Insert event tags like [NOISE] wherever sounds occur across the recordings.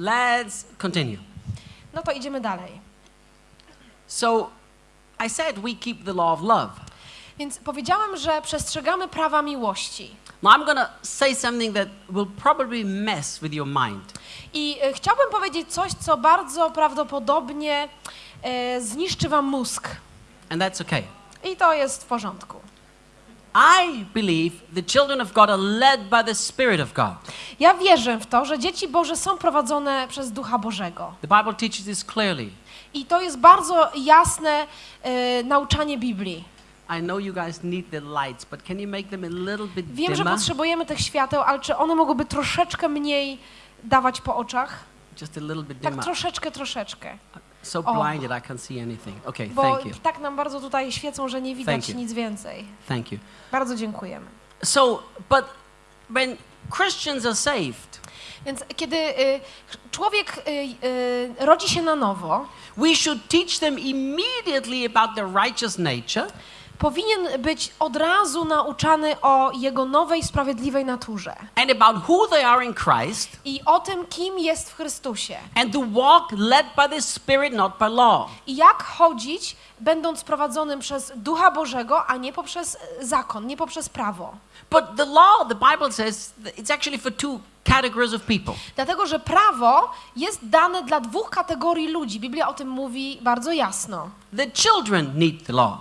let's continue. No to idziemy dalej. So, I said we keep the law of love. Więc powiedziałem, że przestrzegamy prawa miłości. Now, I'm to say something that will probably mess with your mind. I e, chciałbym powiedzieć coś, co bardzo prawdopodobnie e, zniszczy wam mózg. And that's okay. I to jest w porządku. I believe the children of God are led by the Spirit of God. Ja wierzę w to, że dzieci Boże są prowadzone przez Ducha Bożego. The Bible teaches this clearly. I to jest bardzo jasne e, nauczanie Biblii. I know you guys need the lights, but can you make them a little bit Wiem, że dimmer? potrzebujemy tych świateł, ale czy one mogłyby troszeczkę mniej dawać po oczach? Just a little bit Tak dimmer. troszeczkę, troszeczkę. So blinded I can't see anything. Okay, Bo thank you. tak nam bardzo tutaj świecą, że nie Thank widać you. nic więcej. Thank you. Bardzo dziękujemy. So, but when Christians are saved, Więc kiedy y, człowiek y, y, rodzi się na nowo, we should teach them immediately about their righteous nature powinien być od razu nauczany o jego nowej, sprawiedliwej naturze and about who they are in Christ i o tym, kim jest w Chrystusie. and to walk led by the Spirit, not by law. I jak chodzić, będąc prowadzonym przez Ducha Bożego, a nie poprzez zakon, nie poprzez prawo. But the law, the Bible says, it's actually for two categories of people. Dlatego, że prawo jest dane dla dwóch kategorii ludzi. Biblia o tym mówi bardzo jasno. The children need the law,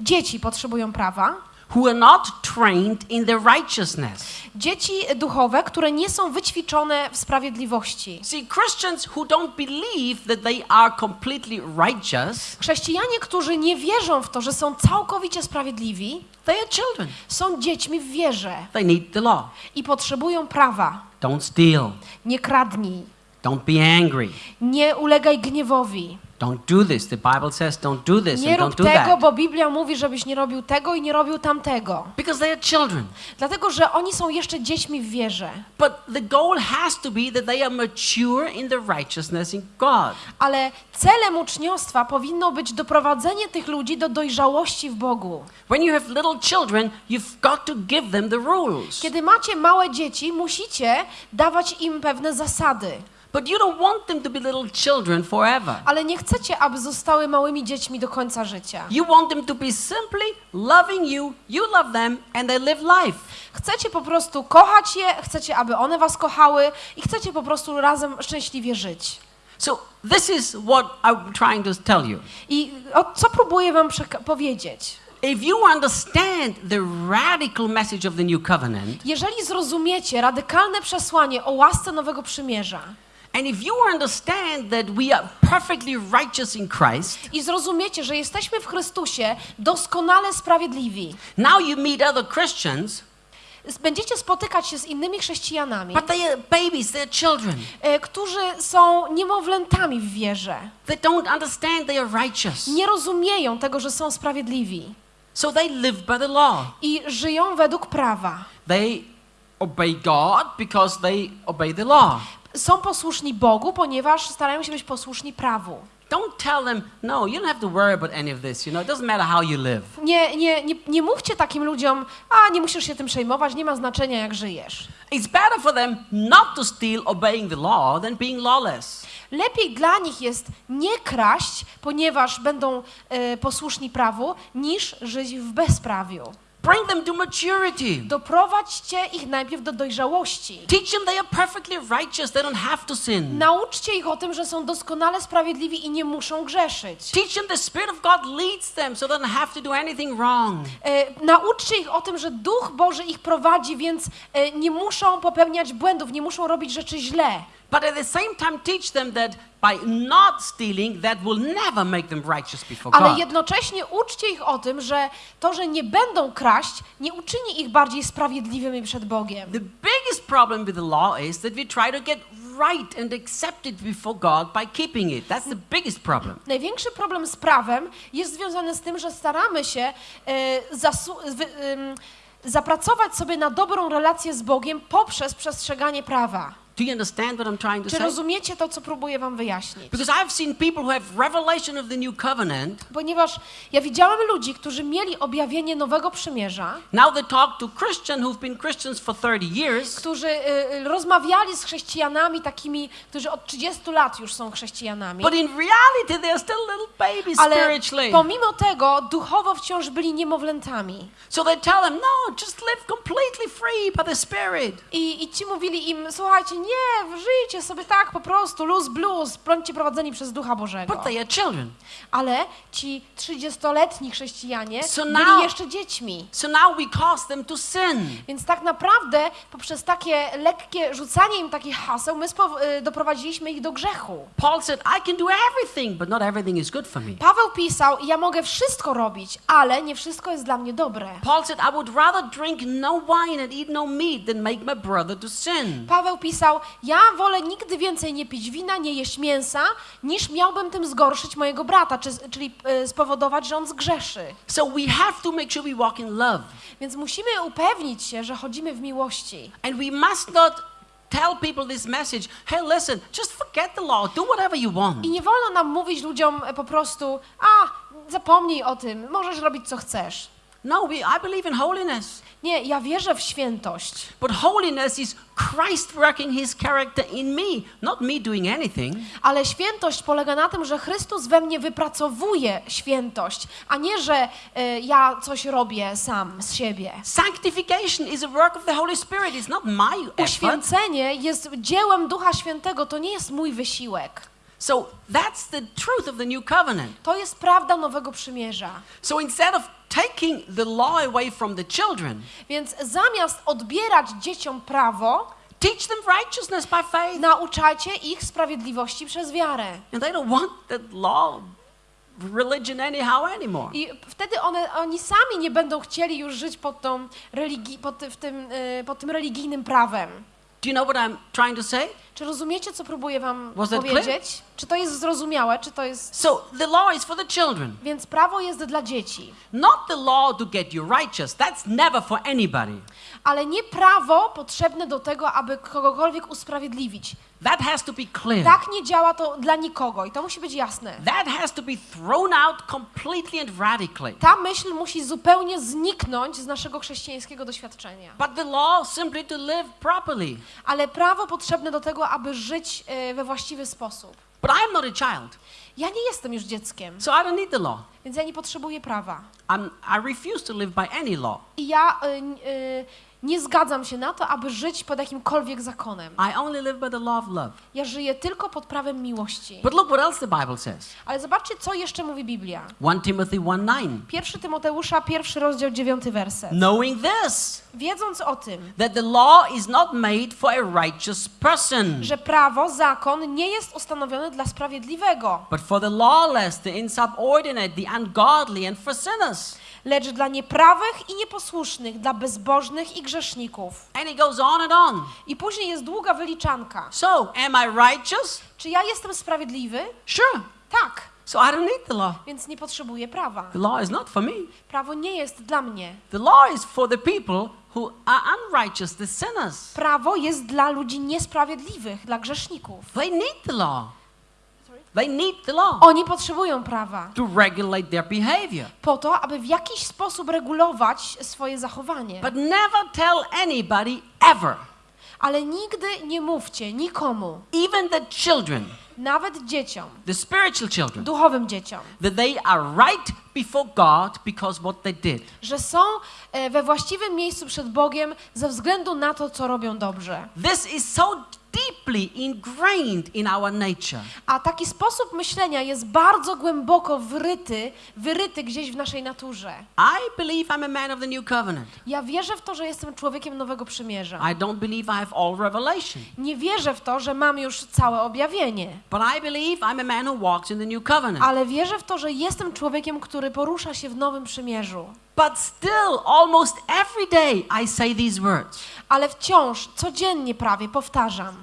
Dzieci potrzebują prawa, who are not trained in the righteousness. dzieci duchowe, które nie są wyćwiczone w sprawiedliwości. See, Christians who don't believe that they are completely righteous, Chrześcijanie, którzy nie wierzą w to, że są całkowicie sprawiedliwi, they are children. są dziećmi w wierze They need the law. i potrzebują prawa. Don't steal. Nie kradnij, Don't be angry. nie ulegaj gniewowi. Don't do this. The Bible says don't do this Nie and rób don't do tego, that. bo Biblia mówi, żebyś nie robił tego i nie robił tamtego. Because they are children. Dlatego, że oni są jeszcze dziećmi w wierze. But the goal has to be that they are mature in the righteousness in God. Ale celem uczniostwa powinno być doprowadzenie tych ludzi do dojrzałości w Bogu. When you have little children, you've got to give them the rules. Kiedy macie małe dzieci, musicie dawać im pewne zasady. But you don't want them to be little children forever. Ale nie chcecie, aby zostały małymi dziećmi do końca życia. You want them to be simply loving you, you love them, and they live life. Chcecie po prostu kochać je, chcecie, aby one was kochały i chcecie po prostu razem szczęśliwie żyć. So this is what I'm trying to tell you. I o, co próbuję wam powiedzieć? If you understand the radical message of the new covenant, Jeżeli zrozumiecie radykalne przesłanie o łasce Nowego Przymierza and if you understand that we are perfectly righteous in Christ, i zrozumiecie, że jesteśmy w Chrystusie doskonale sprawiedliwi, now you meet other Christians, będziecie spotykać się z innymi chrześcijanami, but they are babies, they're children. e, którzy są niemowlętami w wierze. They don't understand they are righteous. Nie rozumieją tego, że są sprawiedliwi So they live by the law. i żyją według prawa. They obey God because they obey the law. Są posłuszni Bogu, ponieważ starają się być posłuszni prawu. Don't tell them, no, you don't have to worry about any of this. You know, it doesn't matter how you live. Nie, nie, nie, nie mówcie takim ludziom, a nie musisz się tym przejmować, nie ma znaczenia jak żyjesz. It's better for them not to steal obeying the law than being lawless. Lepiej dla nich jest nie kraść, ponieważ będą e, posłuszni prawu, niż żyć w bezprawiu. Bring them to maturity. Doprowadźcie ich najpierw do dojrzałości. Teach them they are perfectly righteous. They don't have to sin. Nauczcie ich o tym, że są doskonale sprawiedliwi i nie muszą grzeszyć. Teach them the Spirit of God leads them so they don't have to do anything wrong. E, nauczcie ich o tym, że Duch Boży ich prowadzi, więc e, nie muszą popełniać błędów, nie muszą robić rzeczy źle. But at the same time, teach them that by not stealing, that will never make them righteous before Ale God. jednocześnie uczcie ich o tym, że to, że nie będą kraść, nie uczyni ich bardziej sprawiedliwymi przed Bogiem. The biggest problem with the law is that we try to get right and accepted before God by keeping it. That's the biggest problem. Największy problem z prawem jest związany z tym, że staramy się e, zapracować sobie na dobrą relację z Bogiem poprzez przestrzeganie prawa. Do you understand what I'm trying to Czy say? rozumiecie to, co próbuję wam wyjaśnić? Because I've seen people who have revelation of the new covenant. Ponieważ ja widziałem ludzi, którzy mieli objawienie nowego przymierza, Now they talk to Christians who've been Christians for 30 years. którzy y, y, rozmawiali z chrześcijanami takimi, którzy od 30 lat już są chrześcijanami. But in reality, they're still little babies Ale spiritually. pomimo tego duchowo wciąż byli niemowlętami. So they tell them, no, just live completely free by the Spirit. I, I ci mówili im, słuchajcie, nie, żyjcie sobie tak po prostu, luz blues, bądźcie prowadzeni przez Ducha Bożego. But they are children. Ale ci 30-letni chrześcijanie So byli now- jeszcze dziećmi. So now we cause them to sin. Więc tak naprawdę poprzez takie lekkie rzucanie im takich haseł, my y, doprowadziliśmy ich do grzechu. Paul said, I can do everything, but not everything is good for me. Paweł pisał, ja mogę wszystko robić, ale nie wszystko jest dla mnie dobre. Paul said, I would rather drink no wine and eat no meat than make my brother to sin. Paweł pisał, ja wolę nigdy więcej nie pić wina, nie jeść mięsa, niż miałbym tym zgorszyć mojego brata, czy, czyli y, spowodować, że on zgrzeszy. So we have to make sure we walk in love. Więc musimy upewnić się, że chodzimy w miłości. And we must not tell people this message hey, listen, just forget the law, do whatever you want. I nie wolno nam mówić ludziom e, po prostu, a zapomnij o tym, możesz robić co chcesz. No, we, I believe in holiness. Nie, ja wierzę w świętość, But holiness is Christ working his character in me, not me doing anything. ale świętość polega na tym, że Chrystus we mnie wypracowuje świętość, a nie, że e, ja coś robię sam z siebie. Sanctification is a work of the Holy Spirit, it's not my effort. Uświęcenie jest dziełem Ducha Świętego, to nie jest mój wysiłek. So that's the truth of the new covenant. To jest prawda Nowego Przymierza. So instead of taking the law away from the children, Więc zamiast odbierać dzieciom prawo, teach them righteousness by faith. nauczajcie ich sprawiedliwości przez wiarę. And they don't want that law religion anyhow anymore. I wtedy one, oni sami nie będą chcieli już żyć pod, tą religi- pod, w tym, y, pod tym religijnym prawem. Do you know what I'm trying to say? Czy rozumiecie, co próbuję wam Was that powiedzieć? Czy to jest zrozumiałe? Czy to jest... So the law is for the children, Więc prawo jest dla dzieci, not the law to get you righteous. That's never for anybody. Ale nie prawo potrzebne do tego, aby kogokolwiek usprawiedliwić. That has to be clear. Tak nie działa to dla nikogo i to musi być jasne. That has to be thrown out completely and radically. Ta myśl musi zupełnie zniknąć z naszego chrześcijańskiego doświadczenia. But the law simply to live properly. Ale prawo potrzebne do tego, aby żyć e, we właściwy sposób. But I'm not a child, Ja nie jestem już dzieckiem, so I don't need the law. więc ja nie potrzebuję prawa. I'm, I refuse to live by any law. I ja y, y, nie zgadzam się na to, aby żyć pod jakimkolwiek zakonem. I only live by the law of love. Ja żyję tylko pod prawem miłości. But look what else the Bible says. Ale zobaczcie, co jeszcze mówi Biblia. 1 Timothy 1 9. 1 Tymoteusza, pierwszy rozdział, dziewiąty werset. Knowing this, Wiedząc o tym, that the law is not made for a righteous person, że prawo, zakon nie jest ustanowiony dla sprawiedliwego, but for the lawless, the insubordinate, the ungodly, and for sinners. Lecz dla nieprawych i nieposłusznych, dla bezbożnych i grzeszników. And it goes on and on. I później jest długa wyliczanka. So, am I righteous? Czy ja jestem sprawiedliwy? Sure. Tak, So I don't need the law. więc nie potrzebuję prawa. The law is not for me. Prawo nie jest dla mnie. The law is for the people who are unrighteous, the sinners. Prawo jest dla ludzi niesprawiedliwych, dla grzeszników. They need the law. They need the law Oni potrzebują prawa to regulate their behavior. po to, aby w jakiś sposób regulować swoje zachowanie. But never tell anybody ever, Ale nigdy nie mówcie nikomu, even the children, nawet dzieciom, the spiritual children, duchowym dzieciom, that they are right before God because what they did. że są e, we właściwym miejscu przed Bogiem ze względu na to, co robią dobrze. This is so deeply ingrained in our nature. A taki sposób myślenia jest bardzo głęboko wryty, wyryty gdzieś w naszej naturze. I believe I'm a man of the new covenant. Ja wierzę w to, że jestem człowiekiem Nowego Przymierza. I don't believe I have all revelation. Nie wierzę w to, że mam już całe objawienie. But I believe I'm a man who walks in the new covenant. Ale wierzę w to, że jestem człowiekiem, który porusza się w Nowym Przymierzu. But still, almost every day, I say these words Ale wciąż, codziennie prawie powtarzam.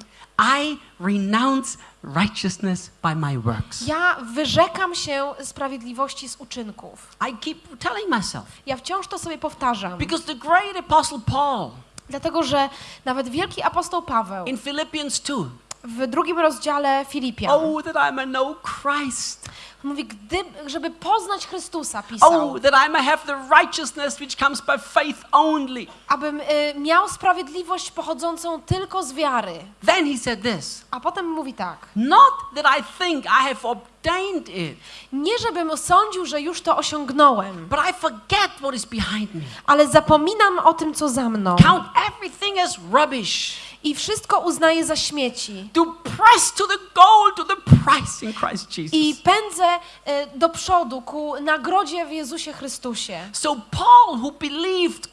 I renounce righteousness by my works. Ja wyrzekam się sprawiedliwości z uczynków. I keep telling myself. Ja wciąż to sobie powtarzam. Because the great apostle Paul, Dlatego, że nawet wielki apostoł Paweł in Philippians 2, w drugim rozdziale Filipian oh, that I may know Christ. mówi, gdy, żeby poznać Chrystusa, pisał, Oh, that I may have the righteousness which comes by faith only. abym y, miał sprawiedliwość pochodzącą tylko z wiary. Then he said this A potem mówi tak, Not that I think I have obtained it, nie żebym sądził, że już to osiągnąłem, but I forget what is behind me. ale zapominam o tym, co za mną Count everything as rubbish. I wszystko uznaję za śmieci. To press to the goal, to the price in Christ Jesus. I pędzę y, do przodu ku nagrodzie w Jezusie Chrystusie. So Paul, who believed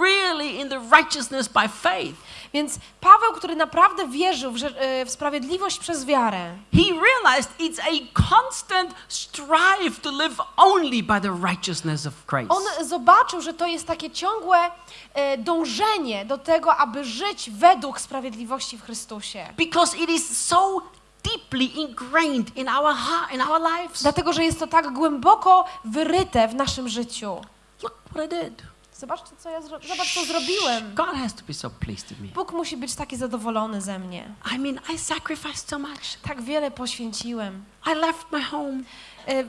really in the righteousness by faith, Więc Paweł, który naprawdę wierzył w, y, w sprawiedliwość przez wiarę, he realized it's a constant strive to live only by the righteousness of Christ. on zobaczył, że to jest takie ciągłe e, dążenie do tego, aby żyć według sprawiedliwości w Chrystusie. Because it is so deeply ingrained in our heart, in our lives. Dlatego, że jest to tak głęboko wyryte w naszym życiu. Look what I did. Zobaczcie, co ja zobacz, co zrobiłem. God has to be so pleased with me. Bóg musi być taki zadowolony ze mnie. I mean, I sacrificed so much. Tak wiele poświęciłem. I left my home. E,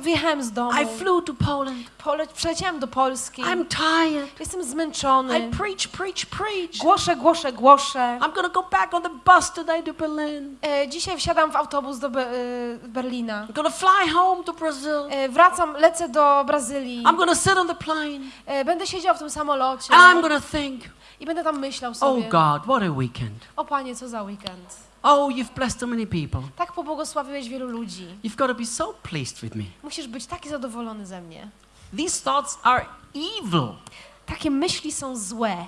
wyjechałem z domu. I flew to Poland. Pole- przyleciałem do Polski. I'm tired. Jestem zmęczony. I preach, preach, preach. Głoszę, głoszę, głoszę. I'm to go back on the bus today to Berlin. E, dzisiaj wsiadam w autobus do Be- e, Berlina. I'm to fly home to Brazil. E, wracam, lecę do Brazylii. I'm to sit on the plane. E, będę siedział w tym samolocie And I'm to think, i będę tam myślał oh sobie, God, what a weekend. o Panie, co za weekend. Oh, you've blessed so many people. Tak pobłogosławiłeś wielu ludzi. You've got to be so pleased with me. Musisz być taki zadowolony ze mnie. These thoughts are evil. Takie myśli są złe.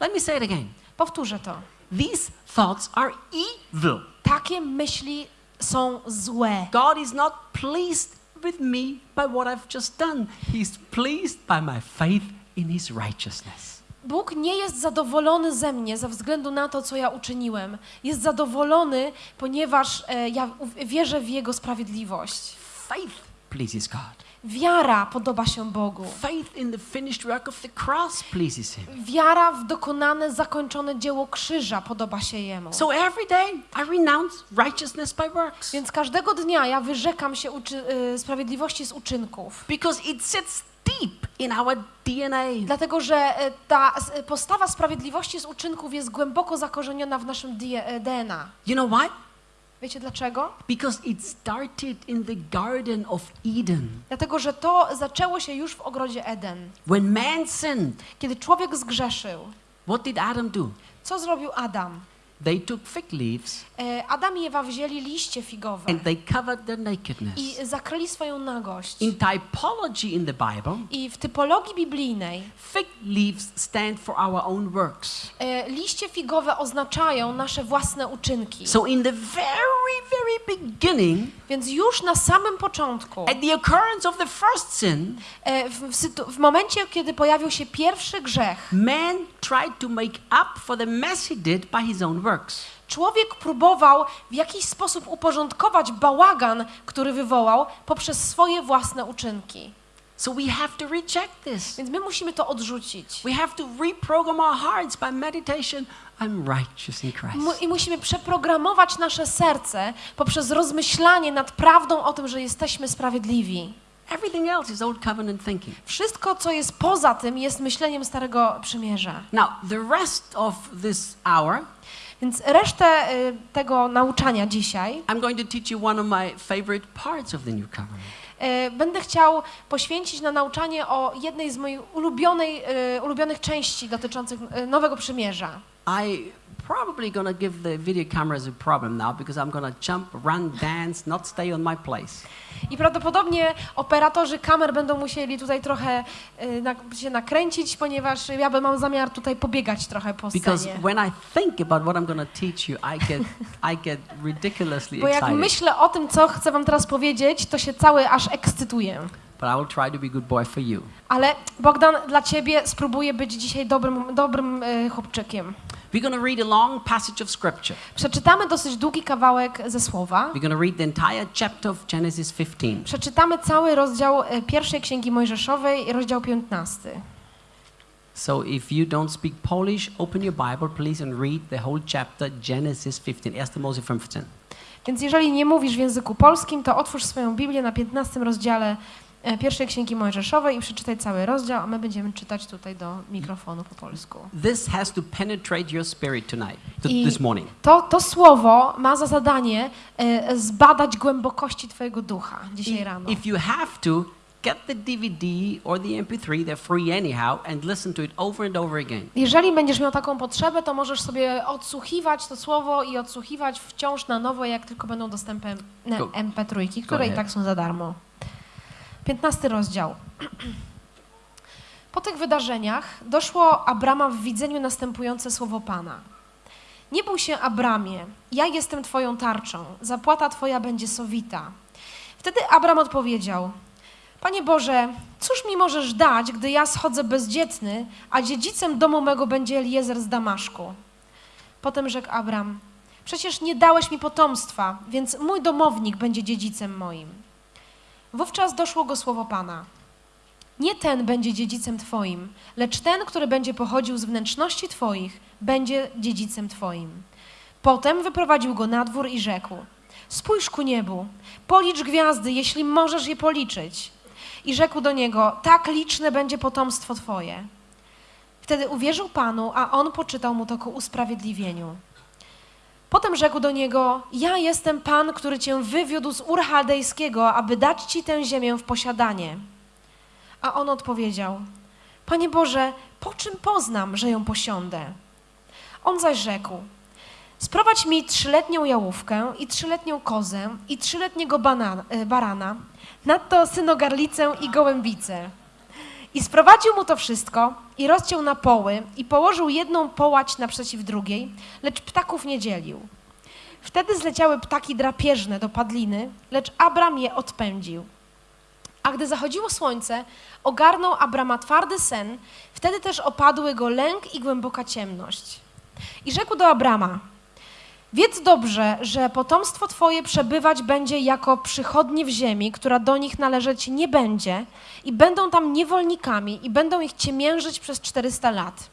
Let me say it again. Powtórzę to. These thoughts are evil. Takie myśli są złe. God is not pleased with me by what I've just done. He's pleased by my faith in His righteousness. Bóg nie jest zadowolony ze mnie ze względu na to, co ja uczyniłem. Jest zadowolony, ponieważ e, ja wierzę w Jego sprawiedliwość. Faith pleases God. Wiara podoba się Bogu. Faith in the finished work of the cross pleases Him. Wiara w dokonane, zakończone dzieło krzyża podoba się Jemu. So every day I renounce righteousness by works Więc każdego dnia ja wyrzekam się y, sprawiedliwości z uczynków. because it sits deep in our DNA. Dlatego, że y, ta y, postawa sprawiedliwości z uczynków jest głęboko zakorzeniona w naszym DNA. You know why? Wiecie dlaczego? Because it started in the Garden of Eden. Dlatego, że to zaczęło się już w ogrodzie Eden. When man sinned, Kiedy człowiek zgrzeszył, what did Adam do? co zrobił Adam? They took fig leaves E, Adam i Ewa wzięli liście figowe and they covered their nakedness. i zakryli swoją nagość. In typology in the Bible, I w typologii biblijnej fig leaves stand for our own works. e, liście figowe oznaczają nasze własne uczynki. So in the very, very beginning, Więc już na samym początku, at the occurrence of the first sin, e, w, w momencie, kiedy pojawił się pierwszy grzech, man tried to make up for the mess he did by his own works. Człowiek próbował w jakiś sposób uporządkować bałagan, który wywołał poprzez swoje własne uczynki. So we have to reject this. Więc my musimy to odrzucić. We have to reprogram our hearts by meditation. I'm righteous in Christ. I musimy przeprogramować nasze serce poprzez rozmyślanie nad prawdą o tym, że jesteśmy sprawiedliwi. Everything else is old covenant thinking. Wszystko, co jest poza tym, jest myśleniem Starego Przymierza. Now, the rest of this hour, Więc resztę y, tego nauczania dzisiaj I'm going to teach you one of my favorite parts of the new covenant. y, będę chciał poświęcić na nauczanie o jednej z moich ulubionej, y, ulubionych części dotyczących Nowego Przymierza. I probably gonna give the video cameras a problem now because I'm gonna jump, run, dance, not stay on my place. I prawdopodobnie operatorzy kamer będą musieli tutaj trochę y, na, się nakręcić, ponieważ ja bym mam zamiar tutaj pobiegać trochę po Because scenie. when I think about what I'm gonna teach you, I get, I get ridiculously Bo jak excited. myślę o tym, co chcę wam teraz powiedzieć, to się cały aż ekscytuję. But I will try to be good boy for you. Ale Bogdan, dla ciebie spróbuję być dzisiaj dobrym, dobrym y, chłopczykiem. We're gonna read a long passage of scripture. Przeczytamy dosyć długi kawałek ze słowa. We're gonna read the entire chapter of Genesis 15. Przeczytamy cały rozdział y, pierwszej księgi Mojżeszowej, rozdział 15. So if you don't speak Polish, open your Bible, please, and read the whole chapter, Genesis 15. 1 Mose 15. Więc jeżeli nie mówisz w języku polskim, to otwórz swoją Biblię na 15 rozdziale e, pierwszej Księgi Mojżeszowej i przeczytaj cały rozdział, a my będziemy czytać tutaj do mikrofonu po polsku. This has to penetrate your spirit tonight, I this morning. to, to słowo ma za zadanie e, zbadać głębokości Twojego ducha dzisiaj rano. If you have to, get the DVD or the MP3, they're free anyhow, and listen to it over and over again. Jeżeli będziesz miał taką potrzebę, to możesz sobie odsłuchiwać to słowo i odsłuchiwać wciąż na nowo, jak tylko będą dostępne Go- MP3, które i tak są za darmo. 15 rozdział. Po tych wydarzeniach doszło Abrama w widzeniu następujące słowo Pana. Nie bój się, Abramie, ja jestem Twoją tarczą, zapłata Twoja będzie sowita. Wtedy Abram odpowiedział, Panie Boże, cóż mi możesz dać, gdy ja schodzę bezdzietny, a dziedzicem domu mego będzie Eliezer z Damaszku? Potem rzekł Abram, przecież nie dałeś mi potomstwa, więc mój domownik będzie dziedzicem moim. Wówczas doszło go słowo Pana. Nie ten będzie dziedzicem Twoim, lecz ten, który będzie pochodził z wnętrzności Twoich, będzie dziedzicem Twoim. Potem wyprowadził go na dwór i rzekł: Spójrz ku niebu, policz gwiazdy, jeśli możesz je policzyć. I rzekł do niego: Tak liczne będzie potomstwo Twoje. Wtedy uwierzył Panu, a on poczytał mu to ku usprawiedliwieniu. Potem rzekł do niego: Ja jestem Pan, który cię wywiódł z Ur Chaldejskiego, aby dać ci tę ziemię w posiadanie. A on odpowiedział: Panie Boże, po czym poznam, że ją posiądę? On zaś rzekł: Sprowadź mi trzyletnią jałówkę i trzyletnią kozę i trzyletniego e, barana, nadto synogarlicę i gołębicę. I sprowadził mu to wszystko i rozciął na poły i położył jedną połać naprzeciw drugiej, lecz ptaków nie dzielił. Wtedy zleciały ptaki drapieżne do padliny, lecz Abram je odpędził. A gdy zachodziło słońce, ogarnął Abrama twardy sen, wtedy też opadły go lęk i głęboka ciemność. I rzekł do Abrama: Wiedz dobrze, że potomstwo Twoje przebywać będzie jako przychodnie w ziemi, która do nich należeć nie będzie, i będą tam niewolnikami, i będą ich ciemiężyć przez 400 lat.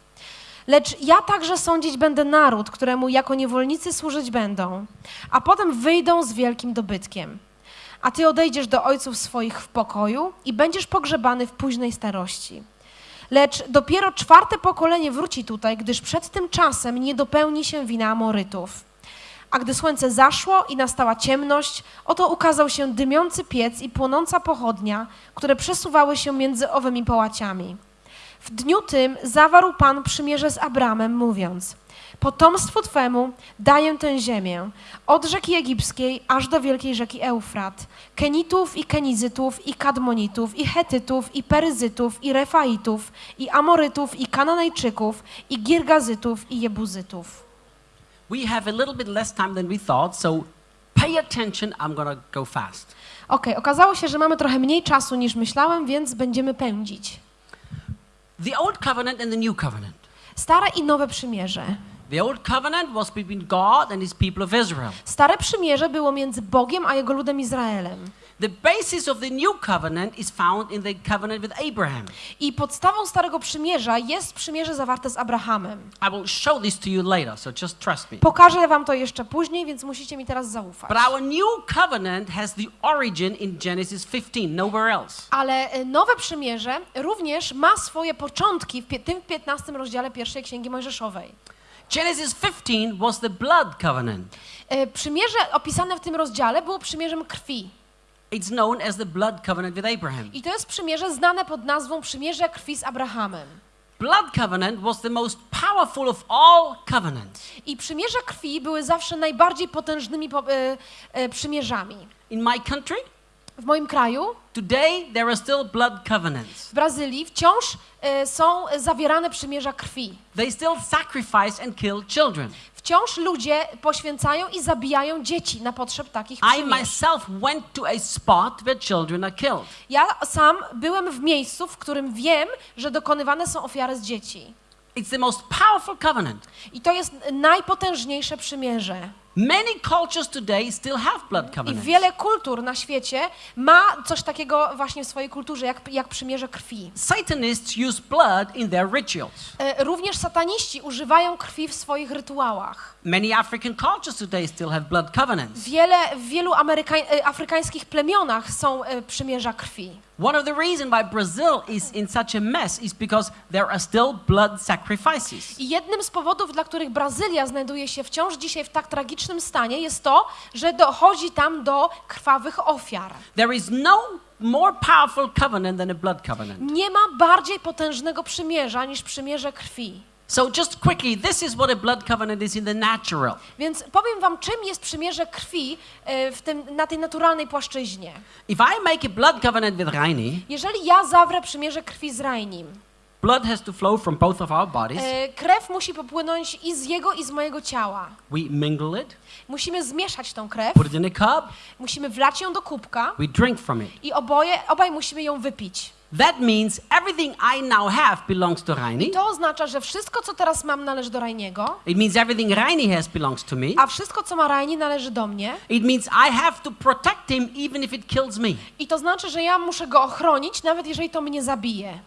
Lecz ja także sądzić będę naród, któremu jako niewolnicy służyć będą, a potem wyjdą z wielkim dobytkiem. A ty odejdziesz do ojców swoich w pokoju i będziesz pogrzebany w późnej starości. Lecz dopiero czwarte pokolenie wróci tutaj, gdyż przed tym czasem nie dopełni się wina Amorytów. A gdy słońce zaszło i nastała ciemność, oto ukazał się dymiący piec i płonąca pochodnia, które przesuwały się między owymi połaciami. W dniu tym zawarł Pan przymierze z Abramem, mówiąc: Potomstwu Twemu daję tę ziemię, od rzeki egipskiej aż do wielkiej rzeki Eufrat, Kenitów i Kenizytów i Kadmonitów i Hetytów i Peryzytów i Refaitów i Amorytów i Kananejczyków i Girgazytów i Jebuzytów. We have a little bit less time than we thought, so pay attention. I'm to go fast. Okej, okazało się, że mamy trochę mniej czasu niż myślałem, więc będziemy pędzić. The Old Covenant and the New Covenant. Stare i nowe przymierze. The Old Covenant was between God and his people of Israel. Stare przymierze było między Bogiem a jego ludem Izraelem. The basis of the New Covenant is found in the covenant with Abraham. I podstawą Starego Przymierza jest przymierze zawarte z Abrahamem. I will show this to you later, so just trust me. Pokażę wam to jeszcze później, więc musicie mi teraz zaufać. But our new covenant has the origin in Genesis 15, nowhere else. Ale e, nowe przymierze również ma swoje początki w tym 15 rozdziale pierwszej Księgi Mojżeszowej. Genesis 15 was the blood covenant. E, Przymierze opisane w tym rozdziale było przymierzem krwi. It's known as the blood covenant with Abraham. I to jest przymierze znane pod nazwą przymierze krwi z Abrahamem. Blood covenant was the most powerful of all covenants. I przymierze krwi były zawsze najbardziej potężnymi po, e, e, przymierzami. In my country, W moim kraju, today there are still blood covenants. w Brazylii, wciąż e, są zawierane przymierza krwi. They still sacrifice and kill children. Wciąż ludzie poświęcają i zabijają dzieci na potrzeb takich przymierz. Ja sam byłem w miejscu, w którym wiem, że dokonywane są ofiary z dzieci. I to jest najpotężniejsze przymierze. Many cultures today still have blood I covenants. wiele kultur na świecie ma coś takiego właśnie w swojej kulturze, jak, jak przymierze krwi. Satanists use blood in their rituals. E, Również sataniści używają krwi w swoich rytuałach. Many African cultures today still have blood covenants. Wiele, w wielu Ameryka- e, afrykańskich plemionach są e, przymierza krwi. One of the reasons why Brazil is in such a mess is because there are still blood sacrifices. I jednym z powodów, dla których Brazylia znajduje się wciąż dzisiaj w tak tragicznym stanie, jest to, że dochodzi tam do krwawych ofiar. There is no more powerful covenant than a blood covenant. Nie ma bardziej potężnego przymierza niż przymierze krwi. So just quickly, this is what a blood covenant is in the natural. Więc powiem wam, czym jest przymierze krwi e, w tym, na tej naturalnej płaszczyźnie. If I make a blood covenant with Raini, Jeżeli ja zawrę przymierze krwi z Rainim, blood has to flow from both of our bodies. e, krew musi popłynąć i z jego, i z mojego ciała. We mingle it, Musimy zmieszać tą krew, put it in a cup, musimy wlać ją do kubka we drink from it. i oboje, obaj musimy ją wypić. That means everything I now have belongs to Raini. To oznacza, że wszystko, co teraz mam, należy do Rainiego, It means everything Raini has belongs to me. a wszystko, co ma Raini, należy do mnie. It means I have to protect him even if it kills me. I to znaczy, że ja muszę go ochronić, nawet jeżeli to mnie zabije.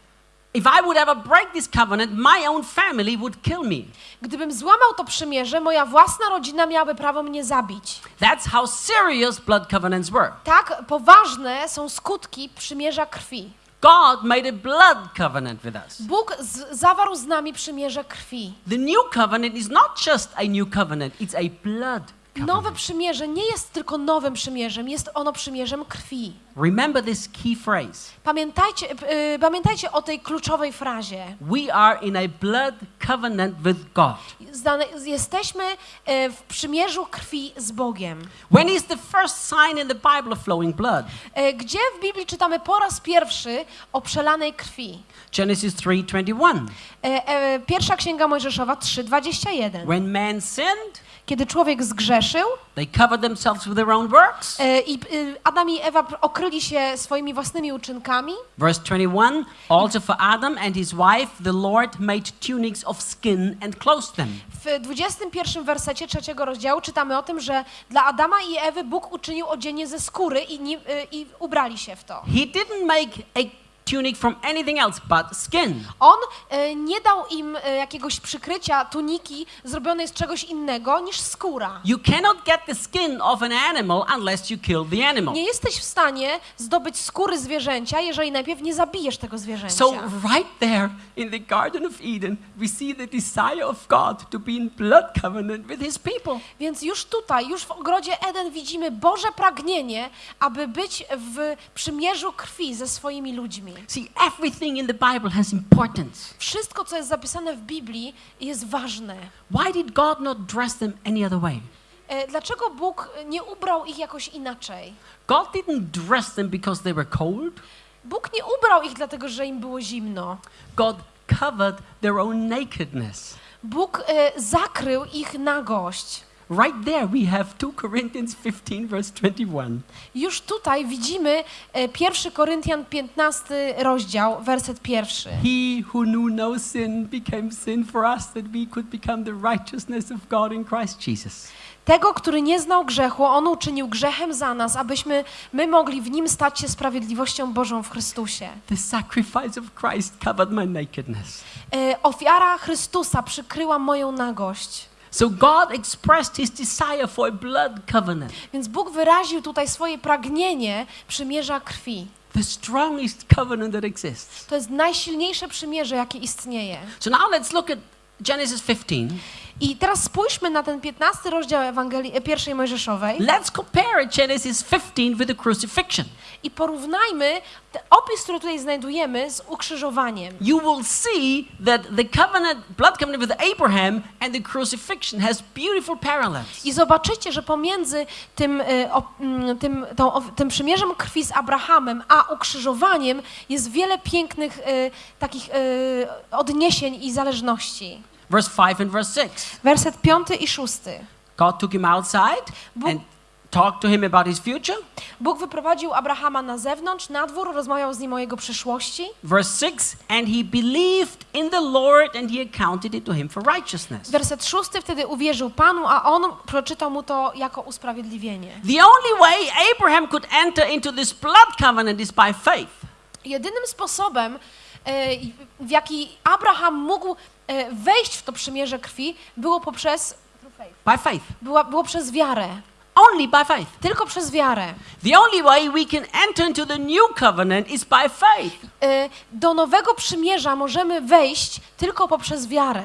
If I would ever break this covenant, my own family would kill me. Gdybym złamał to przymierze, moja własna rodzina miałaby prawo mnie zabić. That's how serious blood covenants were. Tak poważne są skutki przymierza krwi. God made a blood covenant with us. Bóg z- zawarł z nami przymierze krwi. The new covenant is not just a new covenant, it's a blood Nowe covenant. przymierze nie jest tylko nowym przymierzem, jest ono przymierzem krwi. Remember this key phrase. Pamiętajcie, y, pamiętajcie o tej kluczowej frazie. We are in a blood covenant with God. Zdane, jesteśmy y, w przymierzu krwi z Bogiem. When is the first sign in the Bible of flowing blood? Y, Gdzie w Biblii czytamy po raz pierwszy o przelanej krwi? Genesis 3:21. E, e, Pierwsza Księga Mojżeszowa 3:21. When man sinned, Kiedy człowiek zgrzeszył they covered themselves with their own works. e, i y, Adam i Ewa okryli się swoimi własnymi uczynkami, Verse 21 Also for Adam and his wife, the Lord made tunics of skin and clothed them. w 21 wersecie trzeciego rozdziału czytamy o tym, że dla Adama i Ewy Bóg uczynił odzienie ze skóry i, y, i ubrali się w to. He didn't make a tunic from anything else but skin. On e, nie dał im e, jakiegoś przykrycia, tuniki zrobionej z czegoś innego niż skóra. You cannot get the skin of an animal unless you kill the animal. Nie jesteś w stanie zdobyć skóry zwierzęcia, jeżeli najpierw nie zabijesz tego zwierzęcia. So, right there in the Garden of Eden, we see the desire of God to be in blood covenant with his people. Więc już tutaj, już w ogrodzie Eden widzimy Boże pragnienie, aby być w przymierzu krwi ze swoimi ludźmi. See, everything in the Bible has importance. Wszystko, co jest zapisane w Biblii, jest ważne. Why did God not dress them any other way? E, Dlaczego Bóg nie ubrał ich jakoś inaczej? God didn't dress them because they were cold. Bóg nie ubrał ich dlatego, że im było zimno. God covered their own nakedness. Bóg e, zakrył ich nagość. Right there, we have 2 Corinthians 15, verse 21. Już tutaj widzimy e, 1 Koryntian 15 rozdział, werset pierwszy. He who knew no sin became sin for us that we could become the righteousness of God in Christ Jesus. Tego, który nie znał grzechu, on uczynił grzechem za nas, abyśmy my mogli w nim stać się sprawiedliwością Bożą w Chrystusie. The sacrifice of Christ covered my nakedness. E, ofiara Chrystusa przykryła moją nagość. So God expressed his desire for a blood covenant, Więc Bóg wyraził tutaj swoje pragnienie przymierza krwi. the strongest covenant that exists. To jest najsilniejsze przymierze, jakie istnieje. So now let's look at Genesis 15. I teraz spójrzmy na ten 15 rozdział Ewangelii e, pierwszej Mojżeszowej Let's compare Genesis 15 with the crucifixion. i porównajmy opis, który tutaj znajdujemy z ukrzyżowaniem. You will see that the covenant, blood covenant with Abraham and the crucifixion has beautiful parallels. I zobaczycie, że pomiędzy tym, e, mm, tym, tą, tym przymierzem krwi z Abrahamem, a ukrzyżowaniem jest wiele pięknych e, takich odniesień i zależności. Verse 5 and verse 6. Werset piąty i szósty. God took him outside Bóg, and talked to him about his future. Bóg wyprowadził Abrahama na zewnątrz, na dwór, rozmawiał z nim o jego przyszłości. Verse 6 And he believed in the Lord, and he accounted it to him for righteousness. Werset szósty, wtedy uwierzył Panu, a on przeczytał mu to jako usprawiedliwienie. The only way Abraham could enter into this blood covenant is by faith. Jedynym sposobem, e, w jaki Abraham mógł e, wejść w to przymierze krwi, było poprzez, By faith. była, było przez wiarę. Only by faith. Tylko przez wiarę. The only way we can enter into the new covenant is by faith. E, Do nowego przymierza możemy wejść tylko poprzez wiarę.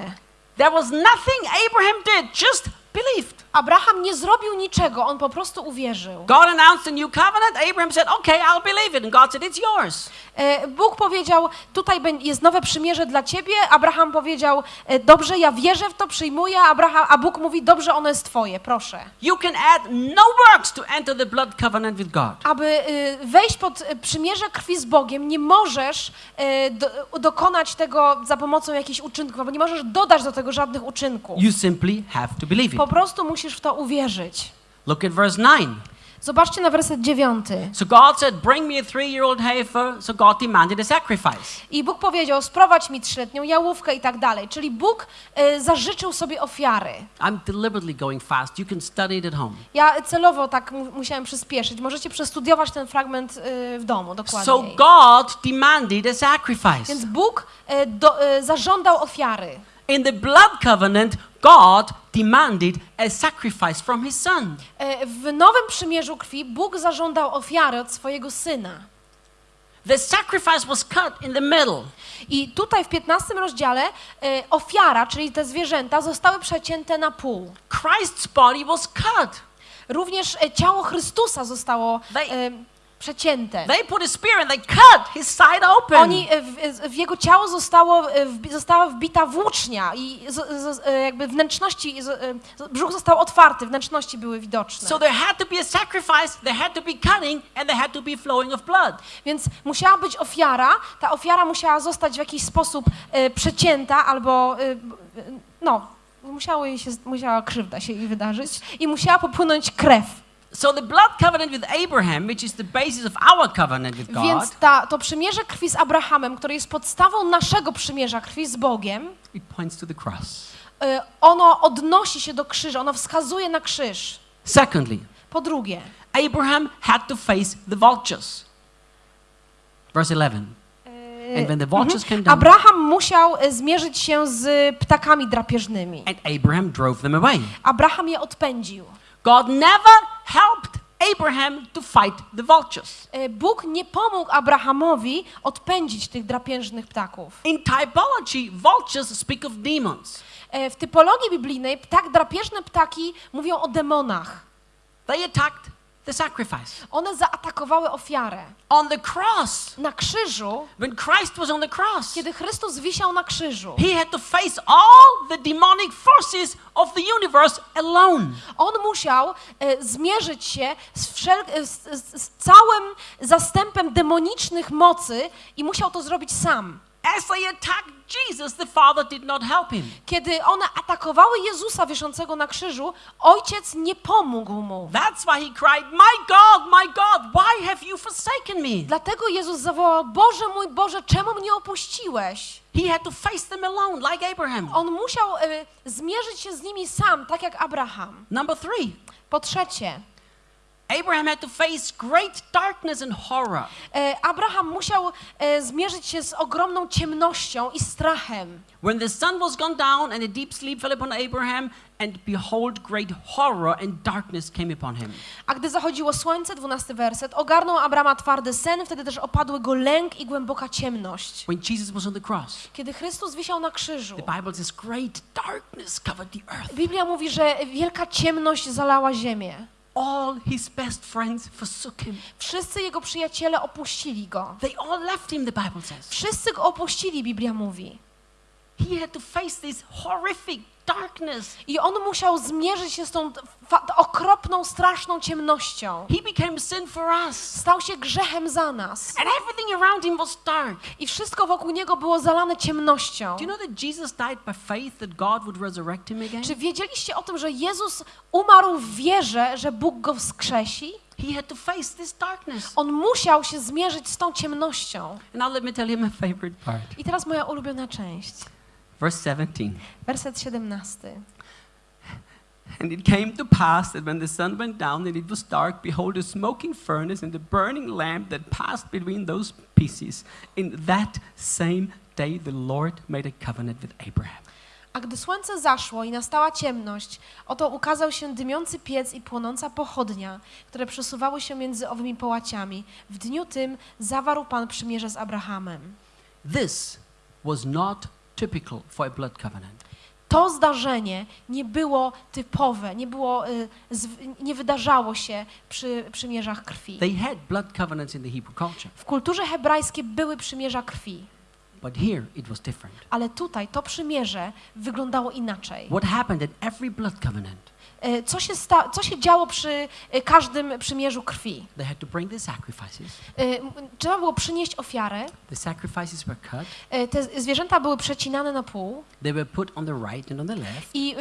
There was nothing Abraham did, just believed. Abraham nie zrobił niczego, on po prostu uwierzył. God announced a new covenant. Abraham said, Okay, I'll believe it. And God said, It's yours. E, Bóg powiedział, tutaj jest nowe przymierze dla ciebie. Abraham powiedział, e, dobrze, ja wierzę w to, przyjmuję. Abraham, a Bóg mówi, dobrze, ono jest twoje, proszę. You can add no works to enter the blood covenant with God. Aby y, wejść pod przymierze krwi z Bogiem, nie możesz do, dokonać tego za pomocą jakichś uczynków, albo nie możesz dodać do tego żadnych uczynków. You simply have to believe it. Po prostu musisz w to uwierzyć. Look at verse 9. Zobaczcie na werset dziewiąty. So God said, Bring me a three year old heifer. So God demanded a sacrifice. I Bóg powiedział, sprowadź mi trzyletnią jałówkę i tak dalej. Czyli Bóg y, zażyczył sobie ofiary. I'm deliberately going fast. You can study it at home. Ja celowo tak mu- musiałem przyspieszyć. Możecie przestudiować ten fragment y, w domu dokładnie. So God demanded a sacrifice. Więc Bóg y, do, y, zażądał ofiary. In the blood covenant, God demanded a sacrifice from his son. E, W nowym przymierzu krwi Bóg zażądał ofiary od swojego syna. The sacrifice was cut in the middle. I tutaj w 15 rozdziale e, ofiara, czyli te zwierzęta, zostały przecięte na pół. Christ's body was cut. Również e, ciało Chrystusa zostało They- e, przecięte. They put a spear and they cut his side open. Oni, e, w, w jego ciało zostało, e, wbi- została wbita włócznia i z, z, e, jakby wnętrzności, z, e, brzuch został otwarty, wnętrzności były widoczne. So there had to be a sacrifice, there had to be cutting, and there had to be flowing of blood. Więc musiała być ofiara, ta ofiara musiała zostać w jakiś sposób e, przecięta albo e, e, no, musiało jej się, musiała krzywda się jej wydarzyć i musiała popłynąć krew. So the blood covenant with Abraham, which is the basis of our covenant with God, Więc ta, to przymierze krwi z Abrahamem, które jest podstawą naszego przymierza krwi z Bogiem, it points to the cross. e, ono odnosi się do krzyża, ono wskazuje na krzyż. Secondly, Po drugie, Abraham had to face the vultures. Verse 11. e, And when the vultures came down, Abraham musiał e, zmierzyć się z ptakami drapieżnymi. and Abraham drove them away. Abraham je odpędził. God never helped Abraham to fight the vultures. E, Bóg nie pomógł Abrahamowi odpędzić tych drapieżnych ptaków. In typology, vultures speak of demons. E, W typologii biblijnej ptak, drapieżne ptaki mówią o demonach. They attacked the sacrifice. One zaatakowały ofiarę. On the cross, Na krzyżu, when Christ was on the cross, kiedy Chrystus wisiał na krzyżu, he had to face all the demonic forces of the universe alone. on musiał e, zmierzyć się z, wszel- e, z, z, z całym zastępem demonicznych mocy i musiał to zrobić sam. As they attacked Jesus, the Father did not help him. Kiedy one atakowały Jezusa wiszącego na krzyżu, ojciec nie pomógł mu. That's why he cried, My God, my God, why have you forsaken me? Dlatego Jezus zawołał: Boże mój Boże, czemu mnie opuściłeś? He had to face them alone, like Abraham. On musiał e, zmierzyć się z nimi sam, tak jak Abraham. Number three, Po trzecie, Abraham had to face great darkness and horror. e, Abraham musiał e, zmierzyć się z ogromną ciemnością i strachem. When the sun was gone down and a deep sleep fell upon Abraham, and behold, great horror and darkness came upon him. A gdy zachodziło słońce, dwunasty werset, ogarnął Abrama twardy sen, wtedy też opadły go lęk i głęboka ciemność. When Jesus was on the cross, Kiedy Chrystus wisiał na krzyżu, the Bible says great darkness covered the earth. Biblia mówi, że wielka ciemność zalała ziemię. All his best friends forsook him. Wszyscy jego przyjaciele opuścili go. They all left him, the Bible says. Wszyscy go opuścili, Biblia mówi. he had to face this horrific darkness. I on musiał zmierzyć się z tą okropną, straszną ciemnością. He became sin for us. Stał się grzechem za nas. And everything around him was dark. I wszystko wokół niego było zalane ciemnością. Do you know that Jesus died by faith that God would resurrect him again? Czy wiedzieliście o tym, że Jezus umarł w wierze, że Bóg go wskrzesi? He had to face this darkness. On musiał się zmierzyć z tą ciemnością. And now let me tell you my favorite part. I teraz moja ulubiona część. Verse 17. Werset 17. And it came to pass that when the sun went down and it was dark, behold, a smoking furnace and a burning lamp that passed between those pieces. In that same day, the Lord made a covenant with Abraham. A gdy słońce zaszło i nastała ciemność, oto ukazał się dymiący piec i płonąca pochodnia, które przesuwały się między owymi połaciami. W dniu tym zawarł Pan przymierze z Abrahamem. This was not typical for a blood covenant. To zdarzenie nie było typowe, nie, było, y, z, nie wydarzało się przy przymierzach krwi. They had blood covenants in the Hebrew culture, W kulturze hebrajskiej były przymierza krwi, but here it was different. ale tutaj to przymierze wyglądało inaczej. What happened in every blood covenant? Y, Co się, sta, co się działo przy y, każdym przymierzu krwi? They had to bring the sacrifices. M- Trzeba było przynieść ofiarę. The sacrifices were cut. Te zwierzęta były przecinane na pół They were put on the right and on the left. i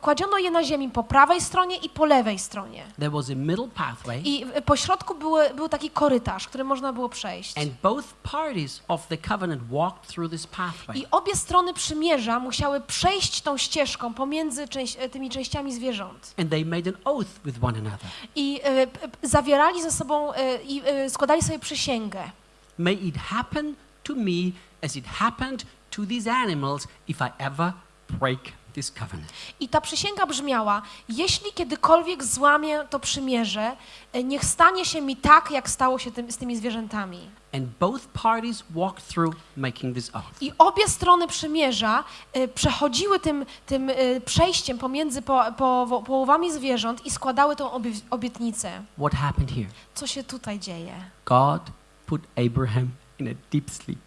kładziono je na ziemi po prawej stronie i po lewej stronie. There was a middle pathway, I po środku były, był taki korytarz, który można było przejść. and both parties of the covenant walked through this pathway. I obie strony przymierza musiały przejść tą ścieżką pomiędzy część, e, tymi częściami zwierząt. And they made an oath with one another. I e, zawierali ze sobą i e, składali sobie przysięgę. May it happen to me as it happened to these animals if I ever break this covenant. I ta przysięga brzmiała: Jeśli kiedykolwiek złamię to przymierze, e, niech stanie się mi tak, jak stało się tym, z tymi zwierzętami. And both parties walked through making this oath. I obie strony przymierza e, przechodziły tym, tym e, przejściem pomiędzy po, po, połowami zwierząt i składały tą obie, obietnicę. What happened here? Co się tutaj dzieje? God put Abraham in a deep sleep,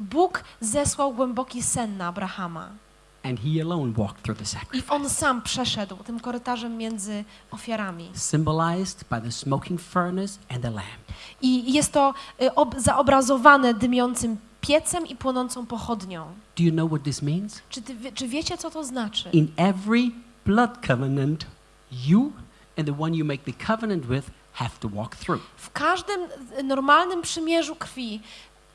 Bóg zesłał głęboki sen na Abrahama and he alone walked through the i sacrifice. on sam przeszedł tym korytarzem między ofiarami. Symbolized by the smoking furnace and the lamp. I jest to y, ob, zaobrazowane dymiącym piecem i płonącą pochodnią. Do you know what this means? Czy, ty, czy wiecie, co to znaczy? In every blood covenant, you and the one you make the covenant with have to walk through. W każdym y, normalnym przymierzu krwi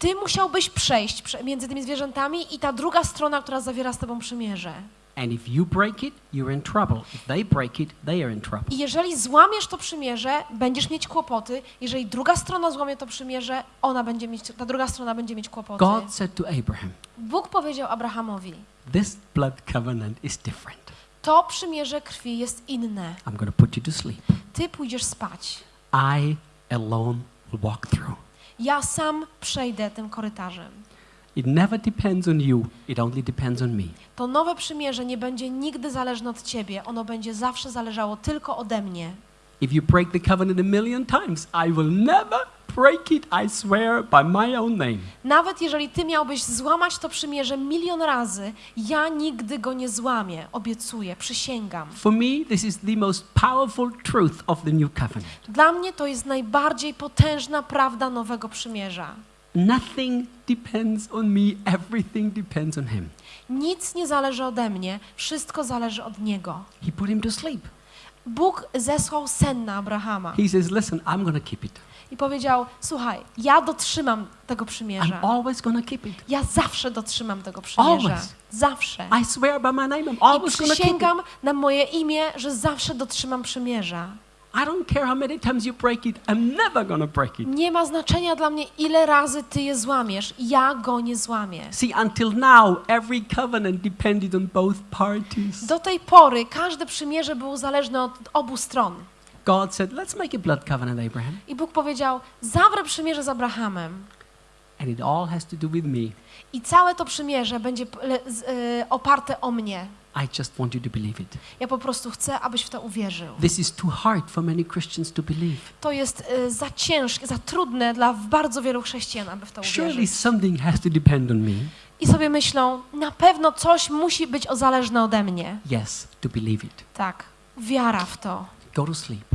ty musiałbyś przejść prze, między tymi zwierzętami i ta druga strona, która zawiera z tobą przymierze. And if you break it, you're in trouble. If they break it, they are in trouble. I jeżeli złamiesz to przymierze, będziesz mieć kłopoty. Jeżeli druga strona złamie to przymierze, ona będzie mieć, ta druga strona będzie mieć kłopoty. God said to Abraham, Bóg powiedział Abrahamowi, This blood covenant is different. to przymierze krwi jest inne. I'm going to put you to sleep. Ty pójdziesz spać. I alone will walk through. Ja sam przejdę tym korytarzem. It never depends on you, it only depends on me. To nowe przymierze nie będzie nigdy zależne od ciebie. Ono będzie zawsze zależało tylko ode mnie. If you break the covenant a million times, I will never break it, I swear, by my own name. Nawet jeżeli ty miałbyś złamać to przymierze milion razy, ja nigdy go nie złamię. Obiecuję, przysięgam. For me, this is the most powerful truth of the new covenant. Dla mnie to jest najbardziej potężna prawda nowego przymierza. Nothing depends on me, everything depends on him. Nic nie zależy ode mnie, wszystko zależy od Niego. He put him to sleep. Bóg zesłał sen na Abrahama He says, Listen, I'm to keep it. i powiedział: Słuchaj, ja dotrzymam tego I'm przymierza. always going to keep it. Ja zawsze dotrzymam tego przymierza. Always. Zawsze. I swear by my name, I'm I always going to keep it. na moje imię, że zawsze dotrzymam przymierza. I don't care how many times you break it, I'm never to break it. Nie ma znaczenia dla mnie, ile razy ty je złamiesz. Ja go nie złamię. See, until now, every covenant depended on both parties. Do tej pory każde przymierze było zależne od obu stron. God said, Let's make a blood covenant, Abraham. I Bóg powiedział: Zawrę przymierze z Abrahamem. And it all has to do with me. I całe to przymierze będzie y, oparte o mnie. I just want you to believe it. Ja po prostu chcę, abyś w to uwierzył. This is too hard for many Christians to believe. To jest y, za ciężkie, za trudne dla bardzo wielu chrześcijan, aby w to Surely uwierzyć. something has to depend on me. i sobie myślą, na pewno coś musi być zależne ode mnie. Yes, to believe it. Tak, wiara w to. Go to sleep.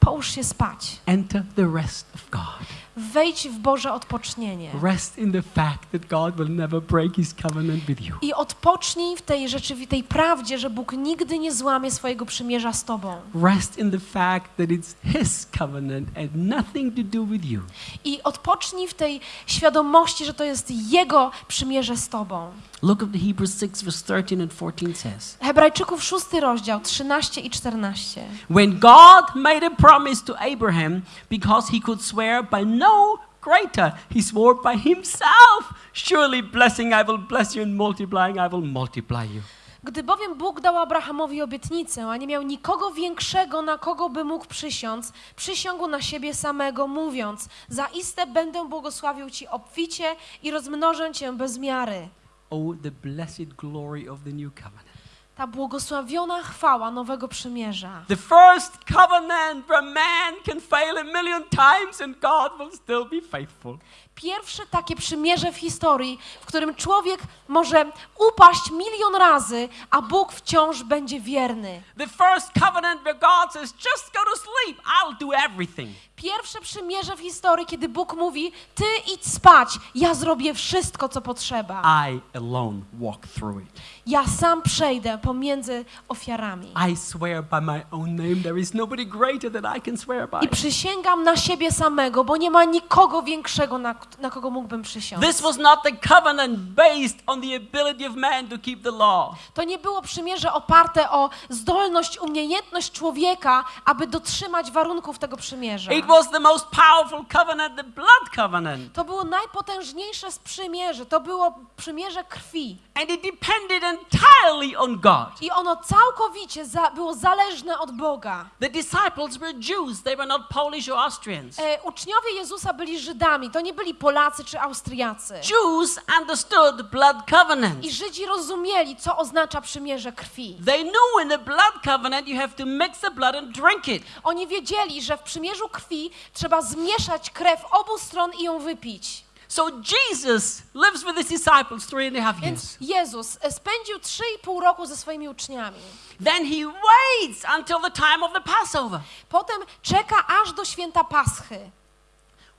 Połóż się spać. Enter the rest of God. Wejdź w Boże odpocznienie. Rest in the fact that God will never break his covenant with you. I odpocznij w tej rzeczywistej prawdzie, że Bóg nigdy nie złamie swojego przymierza z Tobą. Rest in the fact that it's his covenant and nothing to do with you. I odpocznij w tej świadomości, że to jest Jego przymierze z Tobą. Look at the Hebrews 6 verse 13 and 14 says. Hebrajczyków 6 rozdział 13 i 14. When God made a promise to Abraham because he could swear by no greater, he swore by himself. Surely blessing I will bless you and multiplying I will multiply you. Gdy bowiem Bóg dał Abrahamowi obietnicę, a nie miał nikogo większego, na kogo by mógł przysiąc, przysiągł na siebie samego, mówiąc: Zaiste będę błogosławił ci obficie i rozmnożę cię bez miary. Oh, the blessed glory of the new covenant. Ta błogosławiona chwała nowego przymierza. The first covenant where man can fail a million times and God will still be faithful. Pierwsze takie przymierze w historii, w którym człowiek może upaść milion razy, a Bóg wciąż będzie wierny. The first covenant where God says, just go to sleep, I'll do everything. Pierwsze przymierze w historii, kiedy Bóg mówi: Ty idź spać, ja zrobię wszystko, co potrzeba. I alone walk through it. Ja sam przejdę pomiędzy ofiarami. I swear by my own name, there is nobody greater than I can swear by. I przysięgam na siebie samego, bo nie ma nikogo większego, na, na kogo mógłbym przysiąść. This was not the covenant based on the ability of man to keep the law. To nie było przymierze oparte o zdolność, umiejętność człowieka, aby dotrzymać warunków tego przymierza. It was the most powerful covenant, the blood covenant. To było najpotężniejsze z przymierzy. To było przymierze krwi. And it depended entirely on God. I ono całkowicie za, było zależne od Boga. The disciples were Jews, they were not Polish or Austrians. E, uczniowie Jezusa byli Żydami, to nie byli Polacy czy Austriacy. Jews understood blood covenant. I Żydzi rozumieli, co oznacza przymierze krwi. They knew in the blood covenant you have to mix the blood and drink it. Oni wiedzieli, że w przymierzu krwi trzeba zmieszać krew obu stron i ją wypić. So Jesus lives with his disciples three and a half Więc years. Jezus e, spędził 3,5 roku ze swoimi uczniami. Then he waits until the time of the Passover. Potem czeka aż do święta Paschy.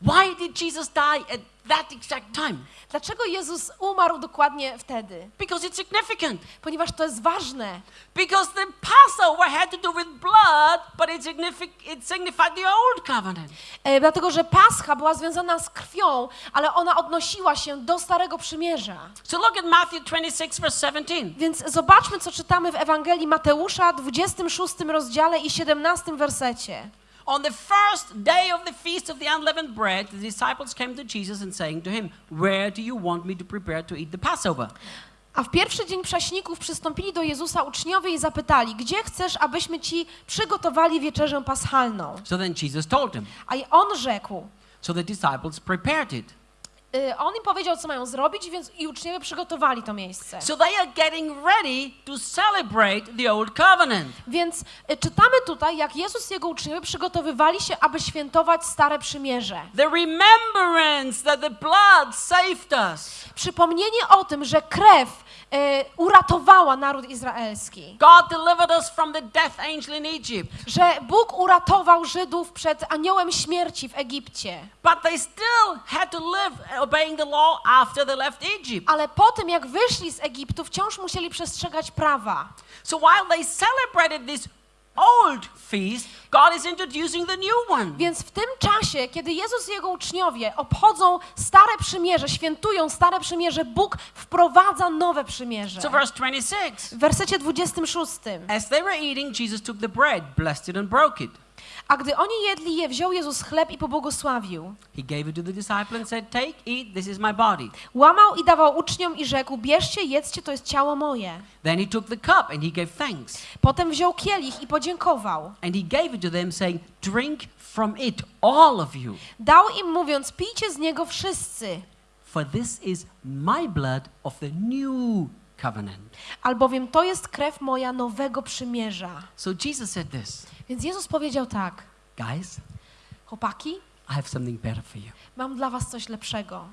Why did Jesus die at that exact time? Dlaczego Jezus umarł dokładnie wtedy? Because it's significant. Ponieważ to jest ważne. Because the Passover had to do with blood, but it, signific- it signified the old covenant. E, dlatego, że Pascha była związana z krwią, ale ona odnosiła się do Starego Przymierza. So look at Matthew 26, verse 17. Więc zobaczmy, co czytamy w Ewangelii Mateusza, 26 rozdziale i 17 wersecie. On the first day of the feast of the unleavened bread, the disciples came to Jesus and saying to him, Where do you want me to prepare to eat the Passover? A w pierwszy dzień prześników przystąpili do Jezusa uczniowie i zapytali, gdzie chcesz, abyśmy ci przygotowali wieczerzę paschalną? So then Jesus told them. A on rzekł, So the disciples prepared it. Y, on im powiedział, co mają zrobić, więc i uczniowie przygotowali to miejsce. So they are getting ready to celebrate the old covenant. Więc y, czytamy tutaj, jak Jezus i jego uczniowie przygotowywali się, aby świętować Stare Przymierze. The remembrance that the blood saved us. Przypomnienie o tym, że krew uratowała naród izraelski. God delivered us from the death angel in Egypt. Że Bóg uratował Żydów przed aniołem śmierci w Egipcie. But they still had to live obeying the law after they left Egypt. Ale po tym, jak wyszli z Egiptu, wciąż musieli przestrzegać prawa. So while they celebrated this old feast, God is introducing the new one. Więc w tym czasie, kiedy Jezus i jego uczniowie obchodzą Stare Przymierze, świętują Stare Przymierze, Bóg wprowadza nowe przymierze. So verse 26. W wersecie 26. As they were eating, Jesus took the bread, blessed it and broke it. A gdy oni jedli je, wziął Jezus chleb i pobłogosławił. He gave it to the disciple and said, Take, eat, this is my body. Łamał i dawał uczniom i rzekł, bierzcie, jedzcie, to jest ciało moje. Then he took the cup and he gave thanks. Potem wziął kielich i podziękował. And he gave it to them, saying, Drink from it, all of you. Dał im mówiąc, pijcie z niego wszyscy, For this is my blood of the new covenant. albowiem to jest krew moja nowego przymierza. So Jesus said this Więc Jezus powiedział tak, Guys, chłopaki, I have something better for you. mam dla was coś lepszego.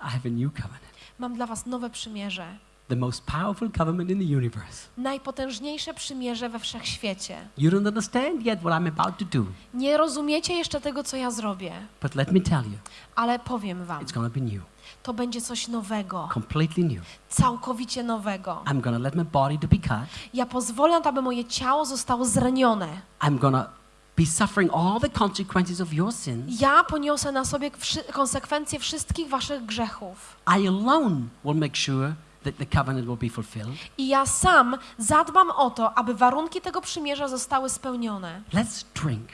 I have a new covenant. Mam dla was nowe przymierze. the most powerful covenant in the universe. Najpotężniejsze przymierze we wszechświecie. You don't understand yet what I'm about to do, Nie rozumiecie jeszcze tego, co ja zrobię, but let me tell you, ale powiem wam, it's to be new, to będzie coś nowego, completely new. całkowicie nowego. I'm to let my body to be cut. Ja pozwolę, aby moje ciało zostało zranione. I'm to be suffering all the consequences of your sins. Ja poniosę na sobie konsekwencje wszystkich waszych grzechów. I alone will make sure that the covenant will be fulfilled. I ja sam zadbam o to, aby warunki tego przymierza zostały spełnione. Let's drink.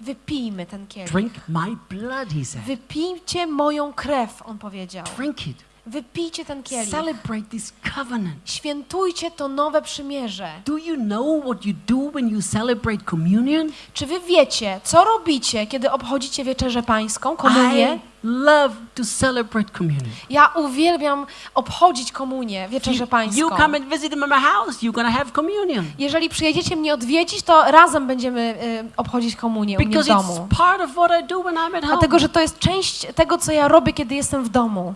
Wypijmy ten kielich. Drink my blood, he said. Wypijcie moją krew, on powiedział. Drink it. Wypijcie ten kielich. Celebrate this covenant. Świętujcie to nowe przymierze. Do you know what you do when you celebrate communion? Czy wy wiecie, co robicie, kiedy obchodzicie wieczerzę pańską, komunię? Love to celebrate communion. Ja uwielbiam obchodzić komunię, wieczerzę You pańską. come and visit in my house, you're to have communion. Jeżeli przyjedziecie mnie odwiedzić, to razem będziemy y, obchodzić komunię u mnie w Because domu. it's part of what I do when I'm at home. Dlatego, że to jest część tego, co ja robię, kiedy jestem w domu.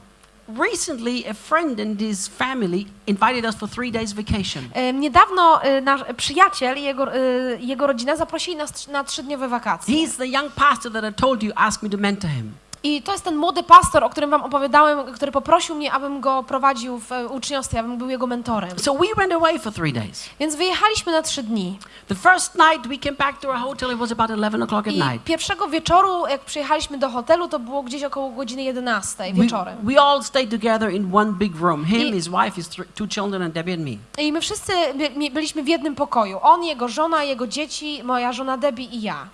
Recently, a friend and his family invited us for three days vacation. Y, Niedawno y, nasz przyjaciel i jego, y, jego rodzina zaprosili nas na trzydniowe wakacje. He's the young pastor that I told you asked me to mentor him. I to jest ten młody pastor, o którym wam opowiadałem, który poprosił mnie, abym go prowadził w e, uczniostwie, abym był jego mentorem. So we went away for three days. Więc wyjechaliśmy na trzy dni. The first night we came back to our hotel, it was about 11 o'clock at I night. pierwszego wieczoru, jak przyjechaliśmy do hotelu, to było gdzieś około godziny 11 We, wieczorem. we all stayed together in one big room. Him, I- his wife, his two children, and Debbie and me. I my wszyscy by- byliśmy w jednym pokoju. On, jego żona, jego dzieci, moja żona Debbie i ja.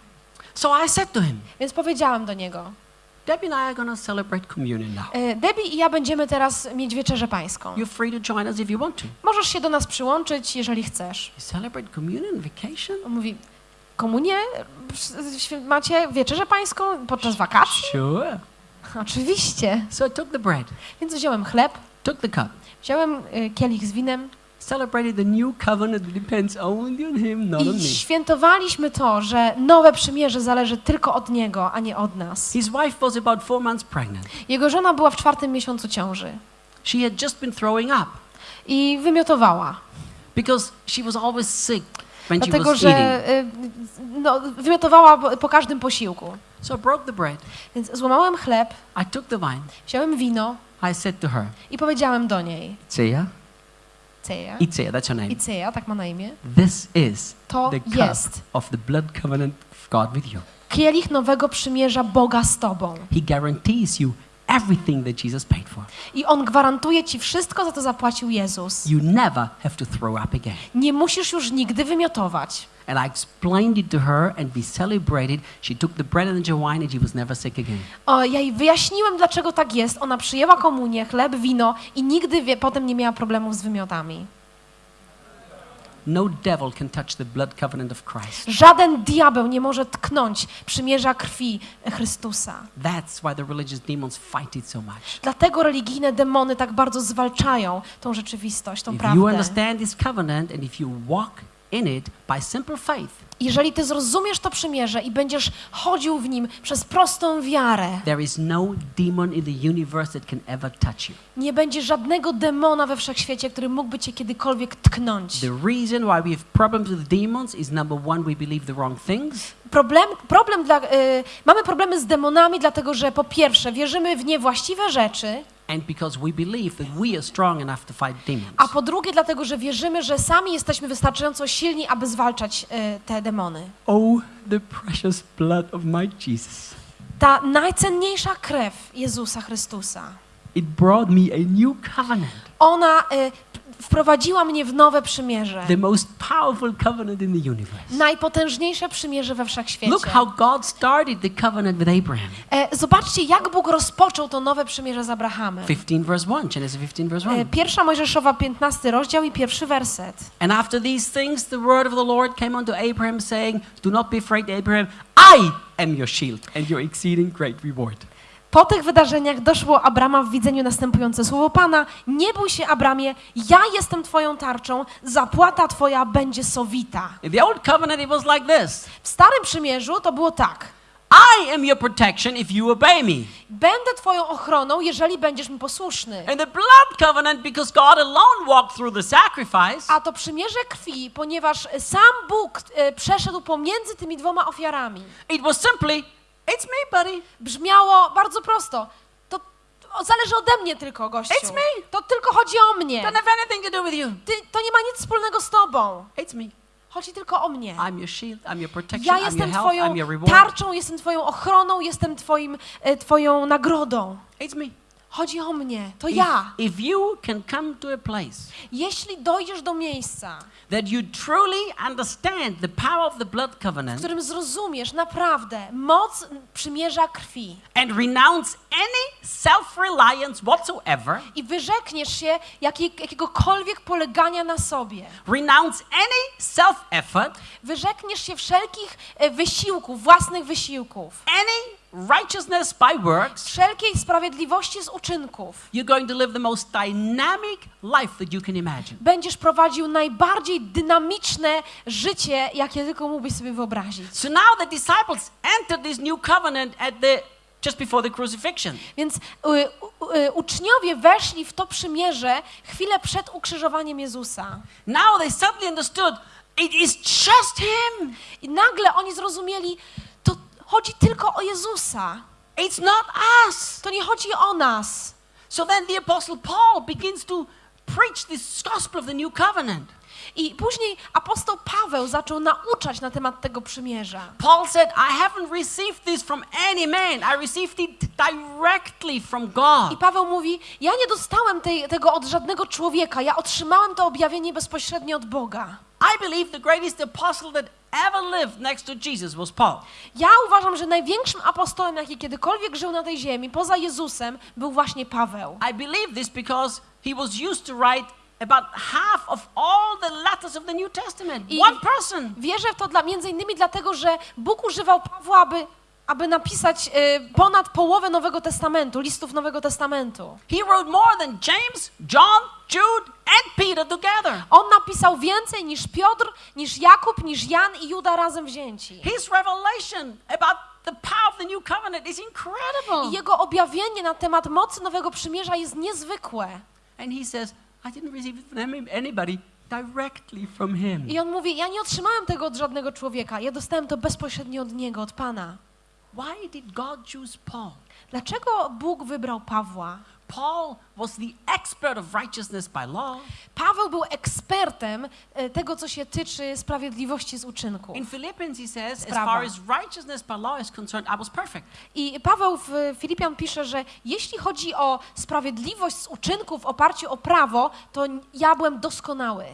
So I said to him, Więc powiedziałam do niego, Debbie and I are going to celebrate communion now. e, Debbie i ja będziemy teraz mieć wieczerzę pańską. You're free to join us if you want to. Możesz się do nas przyłączyć, jeżeli chcesz. You celebrate communion on vacation? On mówi, komunię macie wieczerzę pańską podczas wakacji? Sure. Oczywiście. So I took the bread, Więc wziąłem chleb, took the cup, wziąłem y, kielich z winem celebrated the new covenant that depends only on him, not on i świętowaliśmy to, że nowe przymierze zależy tylko od niego, a nie od nas. His wife was about four months pregnant. Jego żona była w czwartym miesiącu ciąży She had just been throwing up i wymiotowała. because she was always sick when she Dlatego, was eating. że y, no, wymiotowała po- każdym posiłku. So I broke the bread. Więc złamałem chleb, I took the wine. wziąłem wino I said to her, i powiedziałem do niej, Itzia, Ceja, Itzia, that's her name. Iceja, tak ma na imię, This is to the cup jest of the blood covenant of God with you. kielich nowego przymierza Boga z Tobą. He guarantees you everything that Jesus paid for. I On gwarantuje Ci wszystko, za to zapłacił Jezus. You never have to throw up again. Nie musisz już nigdy wymiotować. And I explained it to her, and we celebrated. She took the bread and the wine, and she was never sick again. O, ja jej wyjaśniłem, dlaczego tak jest. Ona przyjęła komunię, chleb, wino i nigdy wie, potem nie miała problemów z wymiotami. No devil can touch the blood covenant of Christ. Żaden diabeł nie może tknąć przymierza krwi Chrystusa. That's why the religious demons fight it so much. Dlatego religijne demony tak bardzo zwalczają tą rzeczywistość, tą If you prawdę. understand this covenant and if you walk in it by simple faith, Jeżeli ty zrozumiesz to przymierze i będziesz chodził w nim przez prostą wiarę, there is no demon in the universe that can ever touch you. nie będzie żadnego demona we wszechświecie, który mógłby cię kiedykolwiek tknąć. The reason why we have problems with demons is number one, we believe the wrong things. Problem, problem dla, y, mamy problemy z demonami, dlatego że po pierwsze wierzymy w niewłaściwe rzeczy, And because we believe that we are strong enough to fight demons. a po drugie dlatego, że wierzymy, że sami jesteśmy wystarczająco silni, aby zwalczać y, te demony. Oh, the precious blood of my Jesus. Ta najcenniejsza krew Jezusa Chrystusa, It brought me a new covenant, ona y, wprowadziła mnie w nowe przymierze. the most powerful covenant in the universe. Najpotężniejsze przymierze we wszechświecie. Look how God started the covenant with Abraham. E, zobaczcie, jak Bóg rozpoczął to nowe przymierze z Abrahamem. 15 verse 1, Genesis 15 verse E, 1. Pierwsza Mojżeszowa, 15 rozdział i pierwszy werset. And after these things, the word of the Lord came unto Abraham, saying, Do not be afraid, Abraham, I am your shield and your exceeding great reward. Po tych wydarzeniach doszło Abrama w widzeniu następujące słowo Pana. Nie bój się, Abramie, ja jestem twoją tarczą, zapłata twoja będzie sowita. In the old covenant, it was like this W Starym Przymierzu to było tak. I am your protection if you obey me. Będę Twoją ochroną, jeżeli będziesz mi posłuszny. And the blood covenant, because God alone walked through the sacrifice, A to przymierze krwi, ponieważ sam Bóg e, przeszedł pomiędzy tymi dwoma ofiarami. it was simply, it's me, buddy. Brzmiało bardzo prosto. To zależy ode mnie tylko, gościu. It's me. To tylko chodzi o mnie. Doesn't have anything to do with you. Ty, to nie ma nic wspólnego z Tobą. It's me. Chodzi tylko o mnie. I'm your shield, I'm your protection, Ja I'm your jestem help, Twoją I'm your reward. tarczą, jestem Twoją ochroną, jestem twoim, e, Twoją nagrodą. It's me. Chodzi o mnie, to If, ja. if you can come to a place Jeśli dojdziesz do miejsca, that you truly understand the power of the blood w covenant którym zrozumiesz naprawdę moc przymierza krwi and renounce any self-reliance whatsoever, i wyrzekniesz się jakiej, jakiegokolwiek polegania na sobie, renounce any self-effort, wyrzekniesz się wszelkich e, wysiłków, własnych wysiłków, any righteousness by works, wszelkiej sprawiedliwości z uczynków, you're going to live the most dynamic life that you can imagine. będziesz prowadził najbardziej dynamiczne życie, jakie tylko mógłbyś sobie wyobrazić. So now the disciples entered this new covenant at the just before the crucifixion. Więc y, u- y, uczniowie weszli w to przymierze chwilę przed ukrzyżowaniem Jezusa. Now they suddenly understood it is just him. I nagle oni zrozumieli, chodzi tylko o Jezusa. It's not us. To nie chodzi o nas. So then the apostle Paul begins to preach this gospel of the new covenant. I później apostoł Paweł zaczął nauczać na temat tego przymierza. Paul said, I haven't received this from any man. I received it directly from I God. Paweł mówi: Ja nie dostałem tej, tego od żadnego człowieka, ja otrzymałem to objawienie bezpośrednio od Boga. I believe the greatest apostle that ever lived next to Jesus was Paul. Ja uważam, że największym apostołem, jaki kiedykolwiek żył na tej ziemi, poza Jezusem, był właśnie Paweł. I believe this because he was used to write about half of all the letters of the New Testament. I- One person. Wierzę w to dla, między innymi dlatego, że Bóg używał Pawła, aby, aby napisać y, ponad połowę Nowego Testamentu, listów Nowego Testamentu. He wrote more than James, John, Jude, and Peter together. On napisał więcej niż Piotr, niż Jakub, niż Jan i Juda razem wzięci. His revelation about the power of the new covenant is I incredible. jego objawienie na temat mocy Nowego Przymierza jest niezwykłe. And he says, I didn't receive it from any- anybody directly from him. I on mówi, ja nie otrzymałem tego od żadnego człowieka, ja dostałem to bezpośrednio od Niego, od Pana. Why did God choose Paul? Dlaczego Bóg wybrał Pawła? Paul was the expert of righteousness by law. Paweł był ekspertem e, tego, co się tyczy sprawiedliwości z uczynku. In Philippians, he says, as Sprawa. far as righteousness by law is concerned, I was perfect. I Paweł w Filipian pisze, że jeśli chodzi o sprawiedliwość z uczynków w oparciu o prawo, to ja byłem doskonały.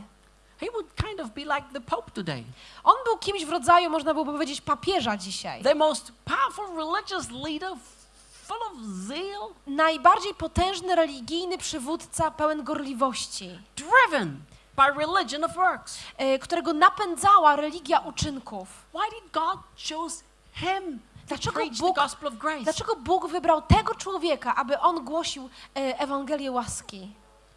He would kind of be like the Pope today, On był kimś w rodzaju, można byłoby powiedzieć, papieża dzisiaj. the most powerful religious leader, full of zeal, Najbardziej potężny religijny przywódca, pełen gorliwości, driven by religion of works. e, którego napędzała religia uczynków. Why did God choose him Dlaczego Bóg-? Dlaczego Bóg wybrał tego człowieka, aby on głosił e, Ewangelię łaski?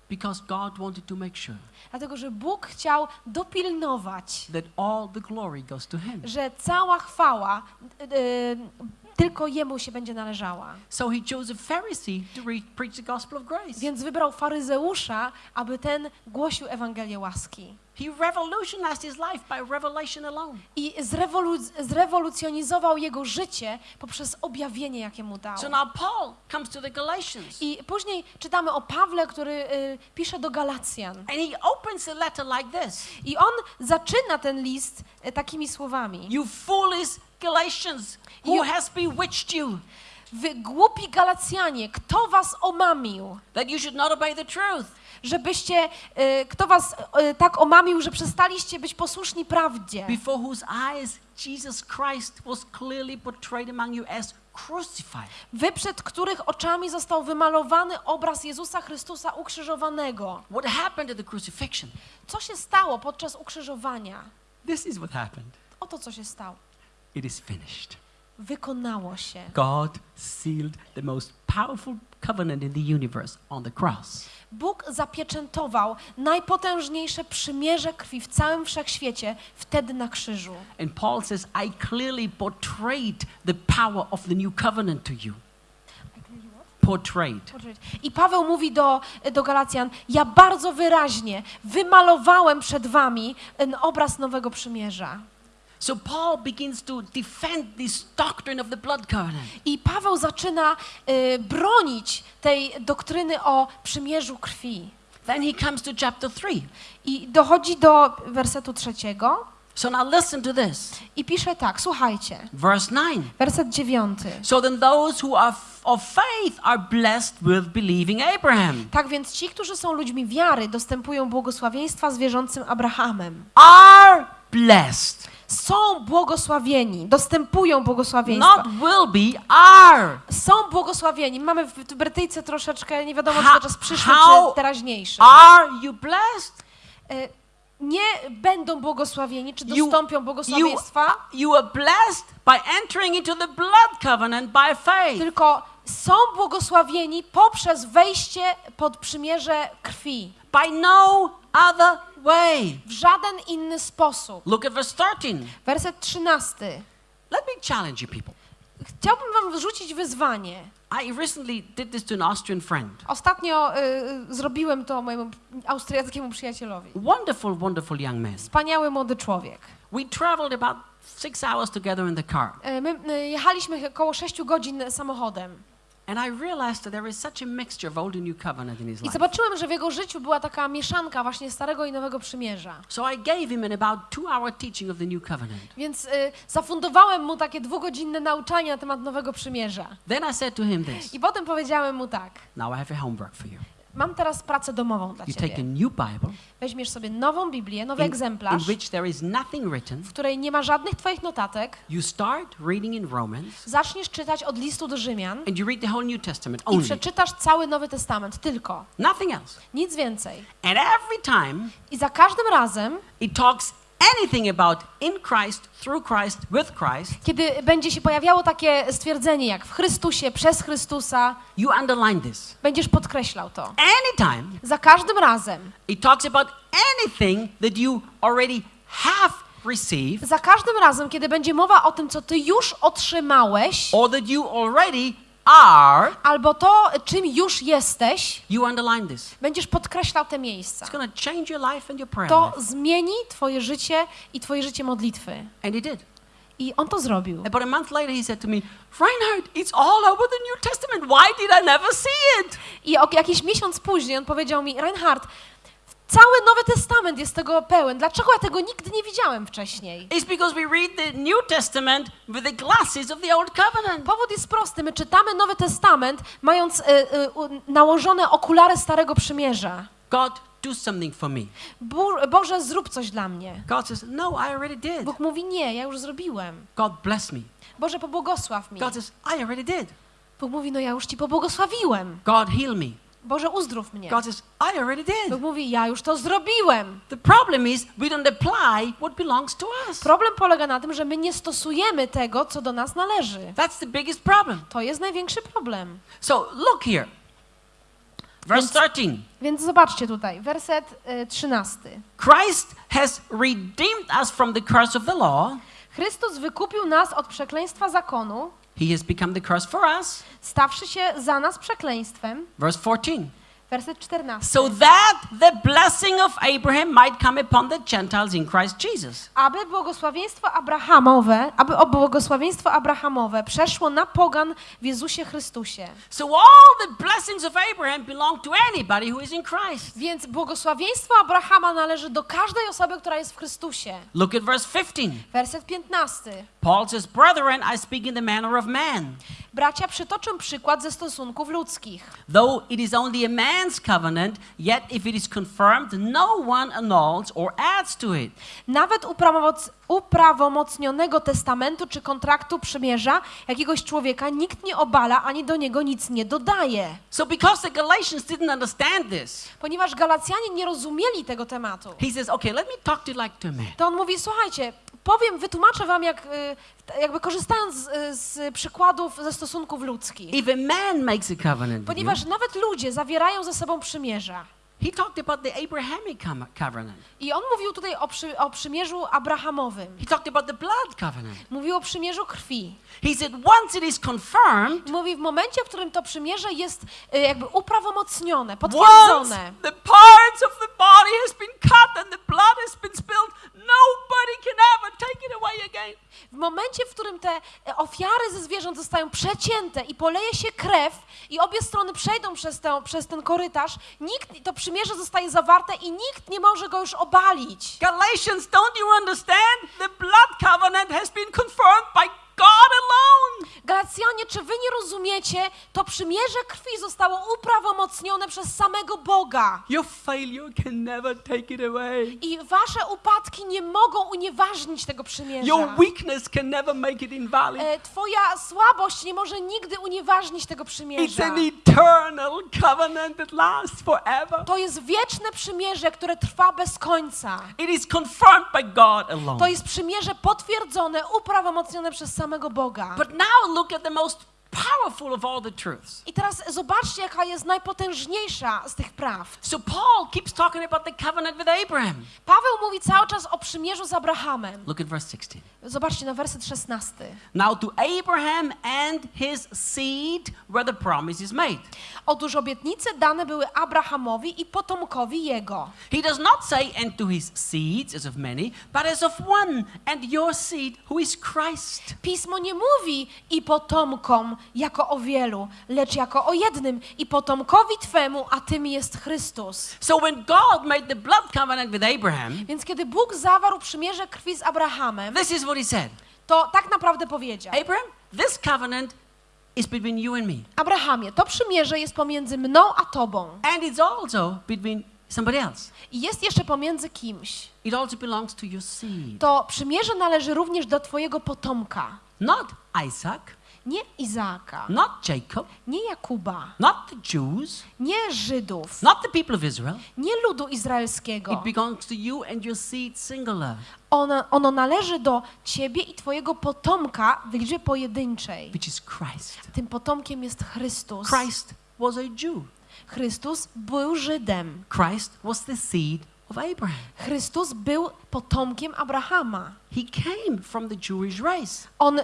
Because God wanted to make sure Dlatego, że Bóg chciał dopilnować, that all the glory goes to him. że cała chwała e, tylko Jemu się będzie należała. So he chose a Pharisee to re- preach the gospel of grace. Więc wybrał faryzeusza, aby ten głosił Ewangelię łaski. He revolutionized his life by revelation alone. I zrewolu- zrewolucjonizował jego życie poprzez objawienie, jakie mu dał. So now Paul comes to the Galatians I później czytamy o Pawle, który y, pisze do Galacjan. and he opens the letter like this I on zaczyna ten list y, takimi słowami. You foolish Galatians, who has bewitched you Wy głupi Galacjanie, kto was omamił? that you should not obey the truth? Żebyście, y, kto was y, tak omamił, że przestaliście być posłuszni prawdzie? Before whose eyes Jesus Christ was clearly portrayed among you as crucified. Wy, przed których oczami został wymalowany obraz Jezusa Chrystusa ukrzyżowanego. What happened at the crucifixion? Co się stało podczas ukrzyżowania? This is what happened. Oto co się stało. It is finished. wykonało się. God sealed the most powerful covenant in the universe on the cross. Bóg zapieczętował najpotężniejsze przymierze krwi w całym wszechświecie wtedy na krzyżu. And Paul says, I clearly portrayed the power of the new covenant to you. Portrayed. I Paweł mówi do, do Galacjan: Ja bardzo wyraźnie wymalowałem przed wami obraz nowego przymierza. So Paul begins to defend this doctrine of the blood covenant. I Paweł zaczyna y, bronić tej doktryny o przymierzu krwi. Then he comes to chapter 3. I dochodzi do wersetu trzeciego So now listen to this. i pisze tak: Słuchajcie, Verse 9. werset dziewiąty. So then those who are of faith are blessed with believing Abraham. Tak więc ci, którzy są ludźmi wiary, dostępują błogosławieństwa z wierzącym Abrahamem. Are blessed. Są błogosławieni, dostępują błogosławieństwa. Not will be, are. Są błogosławieni. Mamy w Brytyjce troszeczkę, nie wiadomo, czy to czas przyszły, czy teraźniejszy. Are you blessed? Y, Nie będą błogosławieni, czy You- dostąpią błogosławieństwa, You are blessed by entering into the blood covenant by faith. tylko są błogosławieni poprzez wejście pod przymierze krwi. By no other way. W żaden inny sposób. Look at verse 13. Werset 13. Let me challenge you people. Chciałbym wam wrzucić wyzwanie. I recently did this to an Austrian friend. Ostatnio y, y, zrobiłem to mojemu austriackiemu przyjacielowi. Wonderful, wonderful young man. Wspaniały młody człowiek. We traveled about six hours together in the car. Y, My y, jechaliśmy około 6 godzin samochodem I realized that there is such a mixture of old and new covenant in his i life. zobaczyłem, że w jego życiu była taka mieszanka właśnie starego i nowego przymierza. So I gave him an about two hour teaching of the new covenant. Więc y, zafundowałem mu takie dwugodzinne nauczanie na temat nowego przymierza. Then I said to him this I potem powiedziałem mu tak: Now I have a homework for you. Mam teraz pracę domową dla You take a ciebie. new Bible Weźmiesz sobie nową Biblię, nowy in, in egzemplarz, which there is nothing written. w której nie ma żadnych twoich notatek. You start reading in Romans Zaczniesz czytać od listu do Rzymian and you read the whole New Testament i only. przeczytasz cały Nowy Testament, tylko. Nothing else. Nic więcej. And every time I za każdym razem, it talks anything about in Christ, through Christ, with Christ, kiedy będzie się pojawiało takie stwierdzenie jak w Chrystusie, przez Chrystusa, you underline this. będziesz podkreślał to. Anytime Za każdym razem, it talks about anything that you already have received za każdym razem, kiedy będzie mowa o tym, co ty już otrzymałeś, or that you already are, albo to, czym już jesteś, you underline this. będziesz podkreślał te miejsca. It's to change your life and your prayer To life. zmieni twoje życie i twoje życie modlitwy. And he did. I on to zrobił. About a month later, he said to me, Reinhard, it's all over the New Testament. Why did I never see it? I o jakiś miesiąc później on powiedział mi, Reinhard, cały Nowy Testament jest tego pełen. Dlaczego ja tego nigdy nie widziałem wcześniej? It's because we read the New Testament with the glasses of the Old Covenant. Powód jest prosty. My czytamy Nowy Testament, mając y, y, nałożone okulary Starego Przymierza. God, do something for me. Bo, Boże, zrób coś dla mnie. God says, No, I already did. Bóg mówi, nie, ja już zrobiłem. God bless me. Boże, pobłogosław mi. God says, I already did. Bóg mówi, no ja już Ci pobłogosławiłem. God heal me. Boże, uzdrów mnie. God says, I already Bóg did. mówi, ja już to zrobiłem. The problem is we don't apply what belongs to us. Problem polega na tym, że my nie stosujemy tego, co do nas należy. That's the biggest problem. To jest największy problem. So look here. Verse 13. Więc zobaczcie tutaj, werset y, 13. Christ has redeemed us from the curse of the law. Chrystus wykupił nas od przekleństwa zakonu, He has become the curse for us. stawszy się za nas przekleństwem. Verse 14. Werset 14. So that the blessing of Abraham might come upon the Gentiles in Christ Jesus. aby błogosławieństwo Abrahamowe, aby błogosławieństwo Abrahamowe przeszło na pogan w Jezusie Chrystusie. So all the blessings of Abraham belong to anybody who is in Christ. Więc błogosławieństwo Abrahama należy do każdej osoby, która jest w Chrystusie. Look at verse 15. Werset 15. Paul says, Brethren, I speak in the manner of man. Bracia przytoczę przykład ze stosunków ludzkich. Though it is only a man's covenant, yet if it is confirmed, no one annuls or adds to it. Nawet uprawomoc- uprawomocnionego testamentu czy kontraktu przymierza jakiegoś człowieka nikt nie obala ani do niego nic nie dodaje. So because the Galatians didn't understand this, Ponieważ Galacjanie nie rozumieli tego tematu, he says, okay, let me talk to you like to a man. to on mówi, słuchajcie, powiem, wytłumaczę wam, jak, y, jakby korzystając z, z przykładów ze stosunków ludzkich. A man makes a covenant Ponieważ nawet ludzie zawierają ze sobą przymierza. He talked about the Abrahamic covenant. I on mówił tutaj o, przy, o przymierzu abrahamowym. He talked about the blood covenant. Mówił o przymierzu krwi. He said once it is confirmed, mówi w momencie, w którym to przymierze jest y, jakby uprawomocnione, once potwierdzone. the parts of the body has been cut and the blood has been spilled, nobody can ever take it away again. W momencie, w którym te e, ofiary ze zwierząt zostają przecięte i poleje się krew i obie strony przejdą przez, tę, przez ten korytarz, nikt, to przymierze zostaje zawarte i nikt nie może go już obalić. Galatians, don't you understand? The blood covenant has been confirmed by God alone. Galacjanie, czy wy nie rozumiecie? To przymierze krwi zostało uprawomocnione przez samego Boga. Your failure can never take it away. I wasze upadki nie mogą unieważnić tego przymierza. Your weakness can never make it invalid. E, Twoja słabość nie może nigdy unieważnić tego It's przymierza. an eternal covenant that lasts forever. To jest wieczne przymierze, które trwa bez końca. It is confirmed by God alone. To jest przymierze potwierdzone, uprawomocnione przez samego Boga. But now look at the most powerful of all the truths. I teraz zobaczcie, jaka jest najpotężniejsza z tych praw. So Paul keeps talking about the covenant with Abraham. Paweł mówi cały czas o przymierzu z Abrahamem. Look at verse 16. Zobaczcie na werset 16. Now to Abraham and his seed where the promise is made. Otóż obietnice dane były Abrahamowi i potomkowi jego. He does not say and to his seeds as of many, but as of one and your seed who is Christ. Pismo nie mówi i potomkom jako o wielu, lecz jako o jednym i potomkowi Twemu, a tym jest Chrystus. So when God made the blood covenant with Abraham, Więc kiedy Bóg zawarł przymierze krwi z Abrahamem, this is what he said. to tak naprawdę powiedział: Abraham, this covenant is between you and me. Abrahamie, to przymierze jest pomiędzy mną a tobą And it's also between somebody else. i jest jeszcze pomiędzy kimś. It also belongs to your seed. To przymierze należy również do twojego potomka. Not Isaac, Nie Izaaka, not Jacob, nie Jakuba, not the Jews, nie Żydów, not the people of Israel. nie ludu izraelskiego. It belongs to you and your seed singular, Ono, ono należy do ciebie i twojego potomka w liczbie pojedynczej. which is Christ. Tym potomkiem jest Chrystus. Christ was a Jew. Chrystus był Żydem. Christ was the seed of Abraham. Chrystus był potomkiem Abrahama. He came from the Jewish race. On y,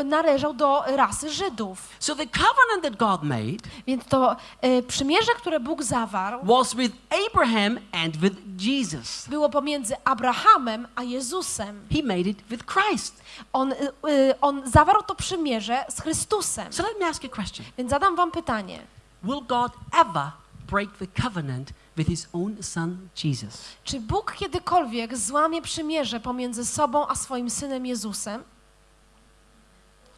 y, należał do rasy Żydów. So the covenant that God made Więc to y, przymierze, które Bóg zawarł, was with Abraham and with Jesus. było pomiędzy Abrahamem a Jezusem. He made it with Christ. On, y, y, on zawarł to przymierze z Chrystusem. So let me ask you a question. Więc zadam wam pytanie. Will God ever break the covenant with his own son Jesus? Czy Bóg kiedykolwiek złamie przymierze pomiędzy sobą a swoim synem Jezusem?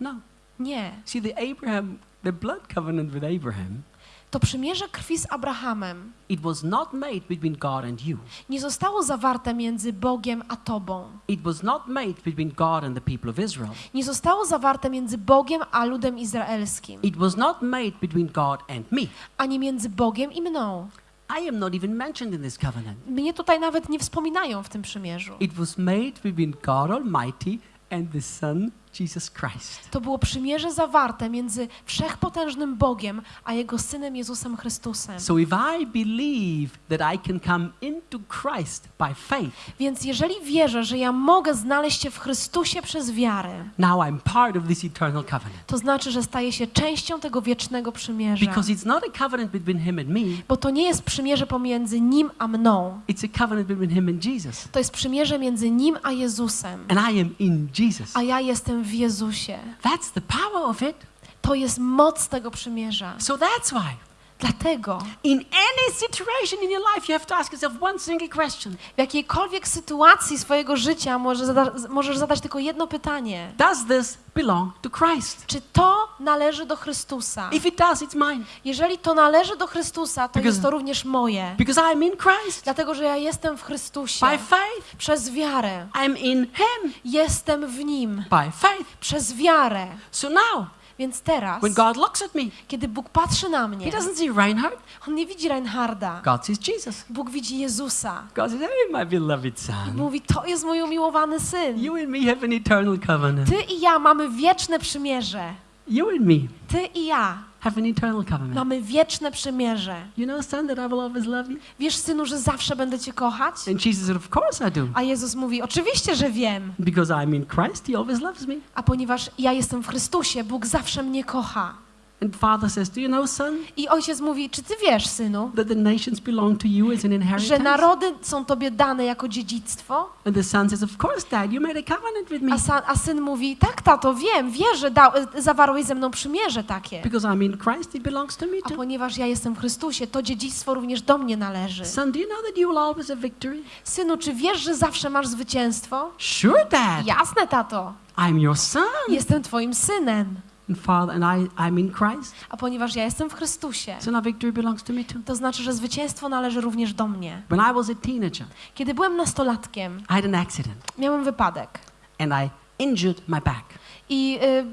No. Nie. See, the Abraham, the blood covenant with Abraham, To przymierze krwi z Abrahamem it was not made between God and you. nie zostało zawarte między Bogiem a Tobą. It was not made between God and the people of Israel. Nie zostało zawarte między Bogiem a ludem izraelskim, It was not made between God and me. ani między Bogiem i mną. I am not even mentioned in this covenant. Mnie tutaj nawet nie wspominają w tym przymierzu. It was made between God Almighty and the Son, Jesus Christ. To było przymierze zawarte między wszechpotężnym Bogiem a Jego Synem Jezusem Chrystusem. So if I believe that I can come into Christ by faith, Więc jeżeli wierzę, że ja mogę znaleźć się w Chrystusie przez wiarę, now I'm part of this eternal covenant. to znaczy, że staję się częścią tego wiecznego przymierza. Because it's not a covenant between Him and me, Bo to nie jest przymierze pomiędzy Nim a mną. it's a covenant between Him and Jesus. To jest przymierze między Nim a Jezusem. And I am in Jesus. A ja jestem w Jezusie. That's the power of it. To jest moc tego przymierza. So that's why. Dlatego In any situation in your life, you have to ask yourself one single question w jakiejkolwiek sytuacji swojego życia może zada możesz zadać tylko jedno pytanie. Does this belong to Christ? Czy to należy do Chrystusa? If it does, it's mine. Jeżeli to należy do Chrystusa, to Because- jest to również moje. Because I'm in Christ. Dlatego, że ja jestem w Chrystusie. By faith. Przez wiarę. I'm in Him. Jestem w Nim. By faith. Przez wiarę. So now, Więc teraz, when God looks at me, kiedy Bóg patrzy na He mnie, doesn't see Reinhard. On nie widzi Reinharda. God sees Jesus. Bóg widzi Jezusa. God says, Hey, my beloved I son, mówi, to jest mój umiłowany syn. you and me have an eternal covenant. Ty i ja mamy wieczne przymierze. You and me Ty i ja have an eternal covenant. mamy wieczne przymierze. You know, son, that I will always love you? Wiesz, synu, że zawsze będę cię kochać? And Jesus said, Of course I do. A Jezus mówi, oczywiście, że wiem. Because I'm in Christ, He always loves me. A ponieważ ja jestem w Chrystusie, Bóg zawsze mnie kocha. And Father says, Do you know, son, I ojciec mówi, czy ty wiesz, synu, that the nations belong to you as an że inheritance? narody są tobie dane jako dziedzictwo? And the son says, Of course, Dad, you made a covenant with me. A, a syn mówi, tak, tato, wiem, wierzę, da, zawarłeś ze mną przymierze takie. Because I'm in Christ, it belongs to me A too. ponieważ ja jestem w Chrystusie, to dziedzictwo również do mnie należy. Son, do you know that you will always have victory? Synu, czy wiesz, że zawsze masz zwycięstwo? Sure, Dad. Jasne, tato. I'm your son. Jestem twoim synem. And Father, and I, I'm in Christ. A ponieważ ja jestem w Chrystusie, So now victory belongs to me too. to znaczy, że zwycięstwo należy również do mnie. When I was a teenager, Kiedy byłem nastolatkiem, I had an accident miałem wypadek and I injured my back. i y,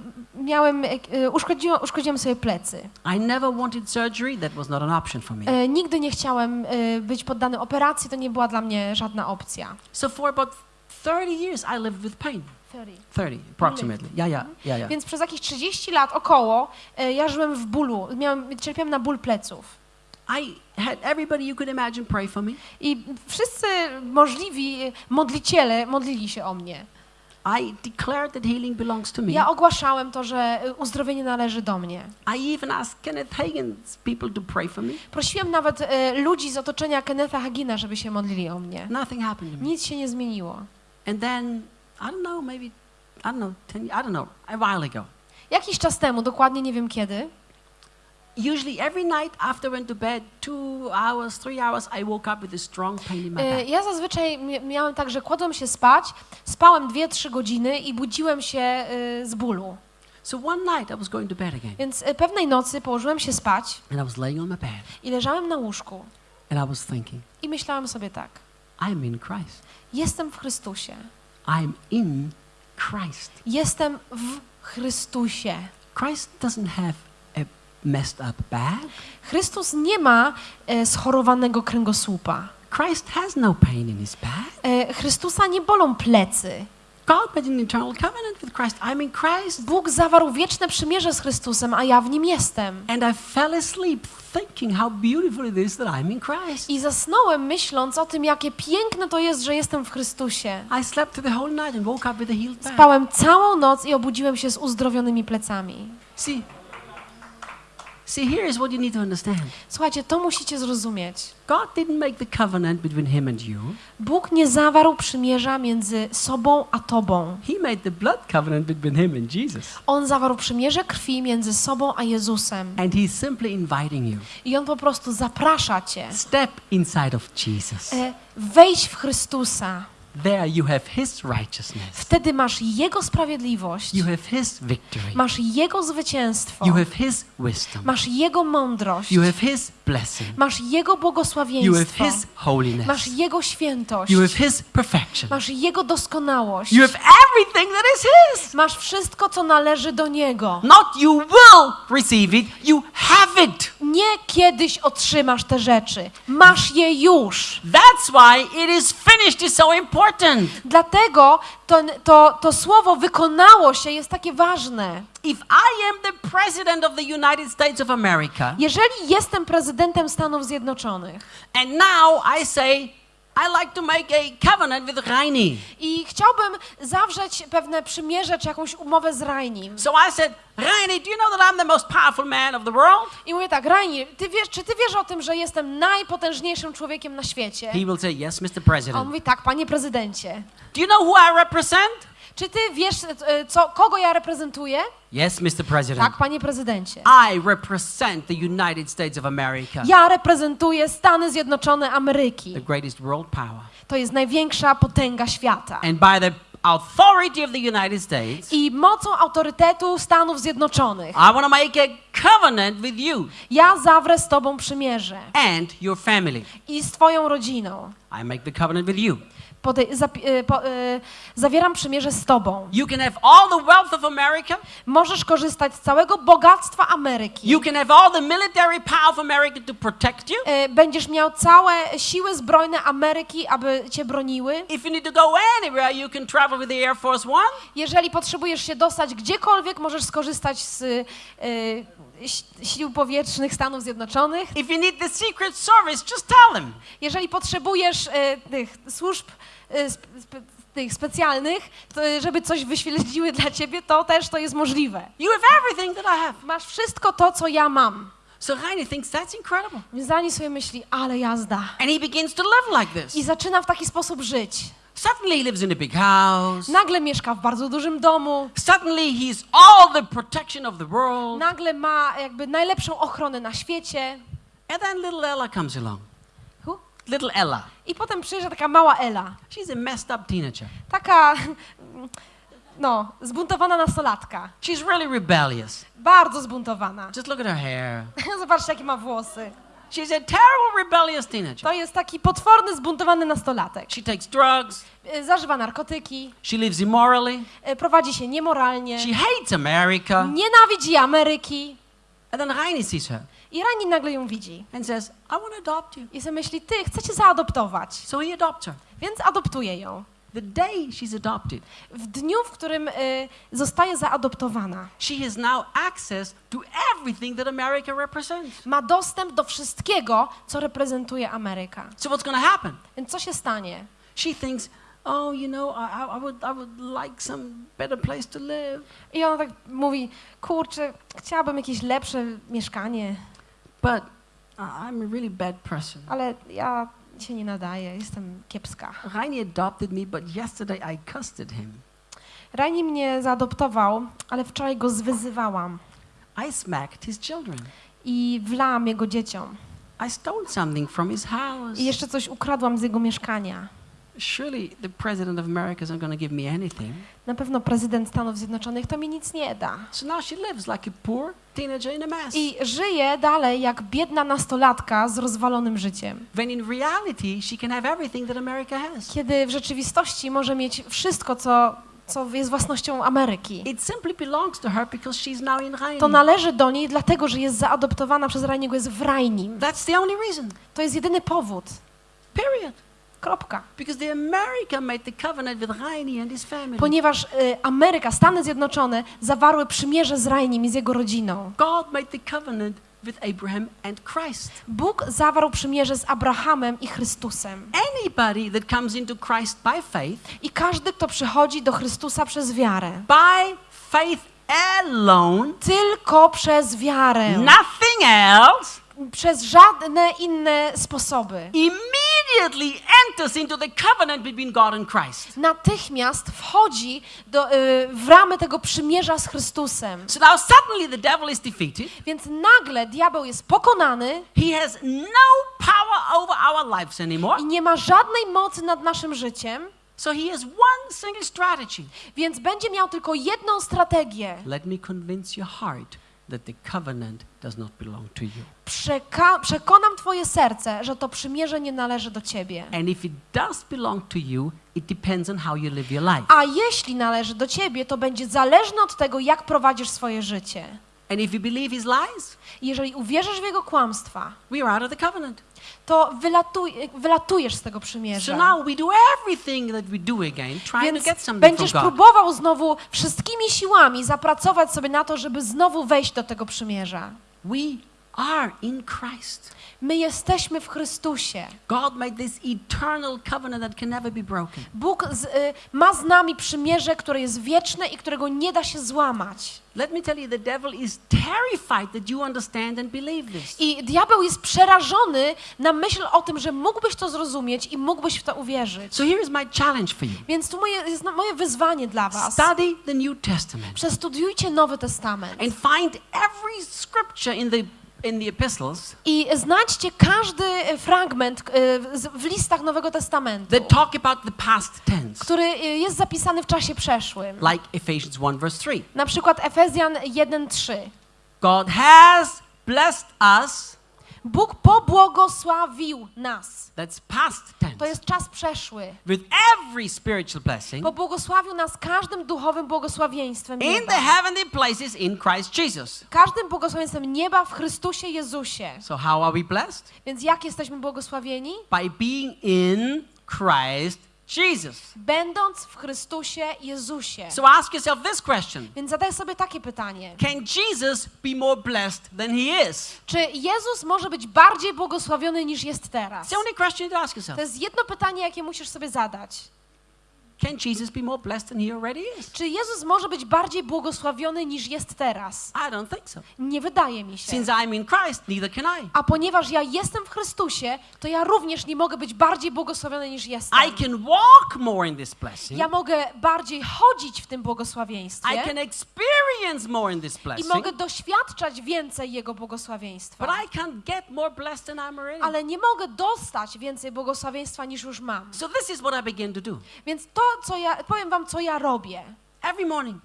miałem, y, uszkodziłem, uszkodziłem sobie plecy. I never wanted surgery. That was not an option for me. Y, nigdy nie chciałem y, być poddany operacji, to nie była dla mnie żadna opcja. So for about 30 years, I lived with pain. 30, approximately. Yeah, yeah, yeah, yeah. Więc przez jakieś 30 lat około y, ja żyłem w bólu, miałem, cierpiałem na ból pleców. I had everybody you could imagine pray for me. I wszyscy możliwi modliciele modlili się o mnie. I declared that healing belongs to me. Ja ogłaszałem to, że y, uzdrowienie należy do mnie. I even asked Kenneth Hagin's people to pray for me. Prosiłem nawet y, ludzi z otoczenia Kennetha Hagina, żeby się modlili o mnie. Nothing happened to me. Nic się nie zmieniło. And then, I don't know, maybe, I don't know, 10, I don't know, a while ago. Jakiś czas temu, dokładnie nie wiem kiedy, Usually every night after I went to bed, two hours, three hours, I woke up with a strong pain in my y, back. ja zazwyczaj mi- miałem tak, że kładłem się spać, spałem 2-3 godziny i budziłem się y, z bólu. So one night I was going to bed again, Więc y, pewnej nocy położyłem się spać and I was laying on my bed, i leżałem na łóżku and I was thinking, i myślałem sobie tak, I'm in Christ. jestem w Chrystusie, I'm in Christ. jestem w Chrystusie. Christ doesn't have a messed up back. Chrystus nie ma e, schorowanego kręgosłupa. Christ has no pain in his back. E, Chrystusa nie bolą plecy. God made an eternal covenant with Christ. I'm in Christ. Bóg zawarł wieczne przymierze z Chrystusem, a ja w nim jestem. And I fell asleep thinking how beautiful it is that I'm in Christ. I zasnąłem myśląc o tym, jakie piękne to jest, że jestem w Chrystusie. I slept the whole night and woke up with a healed back. Spałem całą noc i obudziłem się z uzdrowionymi plecami. See, see, here is what you need to understand. Słuchajcie, to musicie zrozumieć. God didn't make the covenant between him and you. Bóg nie zawarł przymierza między sobą a tobą. He made the blood covenant between him and Jesus. On zawarł przymierze krwi między sobą a Jezusem. And he's simply inviting you. I on po prostu zaprasza cię. Step inside of Jesus. E, Wejdź w Chrystusa. There you have his righteousness. Wtedy masz Jego sprawiedliwość, You have his victory. masz Jego zwycięstwo, You have his wisdom. masz Jego mądrość, You have his blessing. masz Jego You have błogosławieństwo, his holiness. masz Jego świętość, You have his perfection. masz Jego doskonałość, You have everything that is his. masz wszystko, co należy do Niego. Not you will receive it, you have it. Nie kiedyś otrzymasz te rzeczy, masz je już. That's why it is finished is so important. Dlatego to, to, to słowo wykonało się jest takie ważne. If I am the president of the United States of America, Jeżeli jestem prezydentem Stanów Zjednoczonych and now I say, I like to make a covenant with Reini. i chciałbym zawrzeć pewne przymierze czy jakąś umowę z Rainim. So I said, Reini, do you know that I'm the most powerful man of the world? I mówię tak, Raini, ty wiesz, czy ty wiesz o tym, że jestem najpotężniejszym człowiekiem na świecie? He will say, Yes, Mr. A on President. mówi tak, panie prezydencie. Do you know who I represent? Czy ty wiesz, e, co, kogo ja reprezentuję? Yes, Mr. President. Tak, panie prezydencie. I represent the United States of America, Ja reprezentuję Stany Zjednoczone Ameryki. the greatest world power. To jest największa potęga świata. And by the authority of the United States, I mocą autorytetu Stanów Zjednoczonych I want to make a covenant with you ja zawrę z tobą przymierze and your family. i z twoją rodziną. I make the covenant with you. Podej- y, po, y, zawieram przymierze z tobą. You can have all the wealth of America. Możesz korzystać z całego bogactwa Ameryki. You can have all the military power of America to protect you. Y, Będziesz miał całe siły zbrojne Ameryki, aby cię broniły. If you need to go anywhere, you can travel with the Air Force One. Jeżeli potrzebujesz się dostać gdziekolwiek, możesz skorzystać z y, sił powietrznych Stanów Zjednoczonych. If you need the Secret Service, just tell them. Jeżeli potrzebujesz y, tych służb y, sp, sp, tych specjalnych, to, żeby coś wyśledziły dla ciebie, to też to jest możliwe. You have everything that I have. Masz wszystko to, co ja mam. So Heine thinks that's incredible. Zani sobie myśli, ale jazda. And he begins to live like I this. zaczyna w taki sposób żyć. Suddenly he lives in a big house. Nagle mieszka w bardzo dużym domu, Suddenly he's all the protection of the world. nagle ma jakby najlepszą ochronę na świecie. And then little Ella comes along. Hu? Little Ella. I potem przyjeżdża taka mała Ela. She's a messed up teenager. Taka, no, zbuntowana nastolatka. She's really rebellious. Bardzo zbuntowana. Just look at her hair. [LAUGHS] Zobaczcie, jakie ma włosy. She's a terrible rebellious teenager. To jest taki potworny, zbuntowany nastolatek. She takes drugs. Y, Zażywa narkotyki, She lives immorally. y, prowadzi się niemoralnie, She hates America. nienawidzi Ameryki. And then Heine sees her I Rani nagle ją widzi. and says, I want to adopt you. I sobie myśli, ty, chcę cię zaadoptować. So he adopts her. Więc adoptuje ją. The day she's adopted, W dniu, w którym y, zostaje zaadoptowana, she has now access to everything that America represents. ma dostęp do wszystkiego, co reprezentuje Ameryka. So what's going to happen? Więc co się stanie? She thinks, oh, you know, I, I, would, I would like some better place to live. I ona tak mówi, kurczę, chciałabym jakieś lepsze mieszkanie, But I'm a really bad person. ale ja się nie nadaję, jestem kiepska. Heine adopted me, but yesterday I cussed at him. Rani mnie zaadoptował, ale wczoraj go zwyzywałam I smacked his children. i wlałam jego dzieciom. I stole something from his house. I jeszcze coś ukradłam z jego mieszkania. Surely the president of America isn't going to give me anything. Na pewno prezydent Stanów Zjednoczonych to mi nic nie da. So now she lives like a poor teenager in a mess. I żyje dalej jak biedna nastolatka z rozwalonym życiem. When in reality, she can have everything that America has. Kiedy w rzeczywistości może mieć wszystko, co, co jest własnością Ameryki. It simply belongs to her because she's now in To Heine. należy do niej dlatego, że jest zaadoptowana przez Raniego, jest w Rajnim. That's the only reason. To jest jedyny powód. Period. Kropka. Ponieważ y, Ameryka, Stany Zjednoczone zawarły przymierze z Rajnim i z jego rodziną. God made the covenant with Abraham and Christ. Bóg zawarł przymierze z Abrahamem i Chrystusem. Anybody that comes into Christ by faith, I każdy, kto przychodzi do Chrystusa przez wiarę, by faith alone, tylko przez wiarę, nothing else, przez żadne inne sposoby, immediately enters into the covenant between God and Christ. natychmiast wchodzi do, y, w ramy tego przymierza z Chrystusem. So now suddenly the devil is defeated. Więc nagle diabeł jest pokonany He has no power over our lives anymore. i nie ma żadnej mocy nad naszym życiem, So he has one single strategy. więc będzie miał tylko jedną strategię. Let me convince your heart that the covenant does not belong to you. Przeka- przekonam twoje serce, że to przymierze nie należy do ciebie. And if it does belong to you, it depends on how you live your life. A jeśli należy do ciebie, to będzie zależne od tego, jak prowadzisz swoje życie. And if you believe his lies, Jeżeli uwierzysz w jego kłamstwa, we are out of the covenant. To wylatuj, wylatujesz z tego So przymierza. now we do everything that we do again, trying to Więc get something from będziesz God. próbował znowu wszystkimi siłami zapracować sobie na to, żeby znowu wejść do tego przymierza. We are in Christ. My jesteśmy w Chrystusie. God made this eternal covenant that can never be broken. Bóg z, y, ma z nami przymierze, które jest wieczne i którego nie da się złamać. Let me tell you, the devil is terrified that you understand and believe this. I diabeł jest przerażony na myśl o tym, że mógłbyś to zrozumieć i mógłbyś w to uwierzyć. So here is my challenge for you. Więc tu moje, jest moje wyzwanie dla was. Study the New Testament Przestudiujcie Nowy Testament and find every scripture in the in the epistles i znajdźcie każdy fragment z- w listach Nowego Testamentu, that talk about the past tense, który y, jest zapisany w czasie przeszłym. like Ephesians 1 verse 3. Na przykład Efezjan 1:3. God has blessed us Bóg pobłogosławił nas. That's past tense. To jest czas przeszły. With every spiritual blessing Pobłogosławił nas każdym duchowym błogosławieństwem in nieba. the heavenly places in Christ Jesus. Każdym błogosławieństwem nieba w Chrystusie Jezusie. So how are we blessed? Więc jak jesteśmy błogosławieni? By being in Christ Jesus. Będąc w Chrystusie Jezusie. So ask yourself this question. Więc zadaj sobie takie pytanie. Can Jesus be more blessed than he is? Czy Jezus może być bardziej błogosławiony niż jest teraz? It's the only question to ask yourself. To jest jedno pytanie, jakie musisz sobie zadać. Can Jesus be more blessed than he already is? Czy Jezus może być bardziej błogosławiony niż jest teraz? I don't think so. Nie wydaje mi się. Since I'm in Christ, neither can I. A ponieważ ja jestem w Chrystusie, to ja również nie mogę być bardziej błogosławiony niż jestem. I can walk more in this blessing. Ja mogę bardziej chodzić w tym błogosławieństwie I can experience more in this i blessing. mogę doświadczać więcej Jego błogosławieństwa. But I can't get more blessed than I'm already. Ale nie mogę dostać więcej błogosławieństwa niż już mam. So this is what I begin to do. Więc to, co ja, powiem wam, co ja robię. Every morning,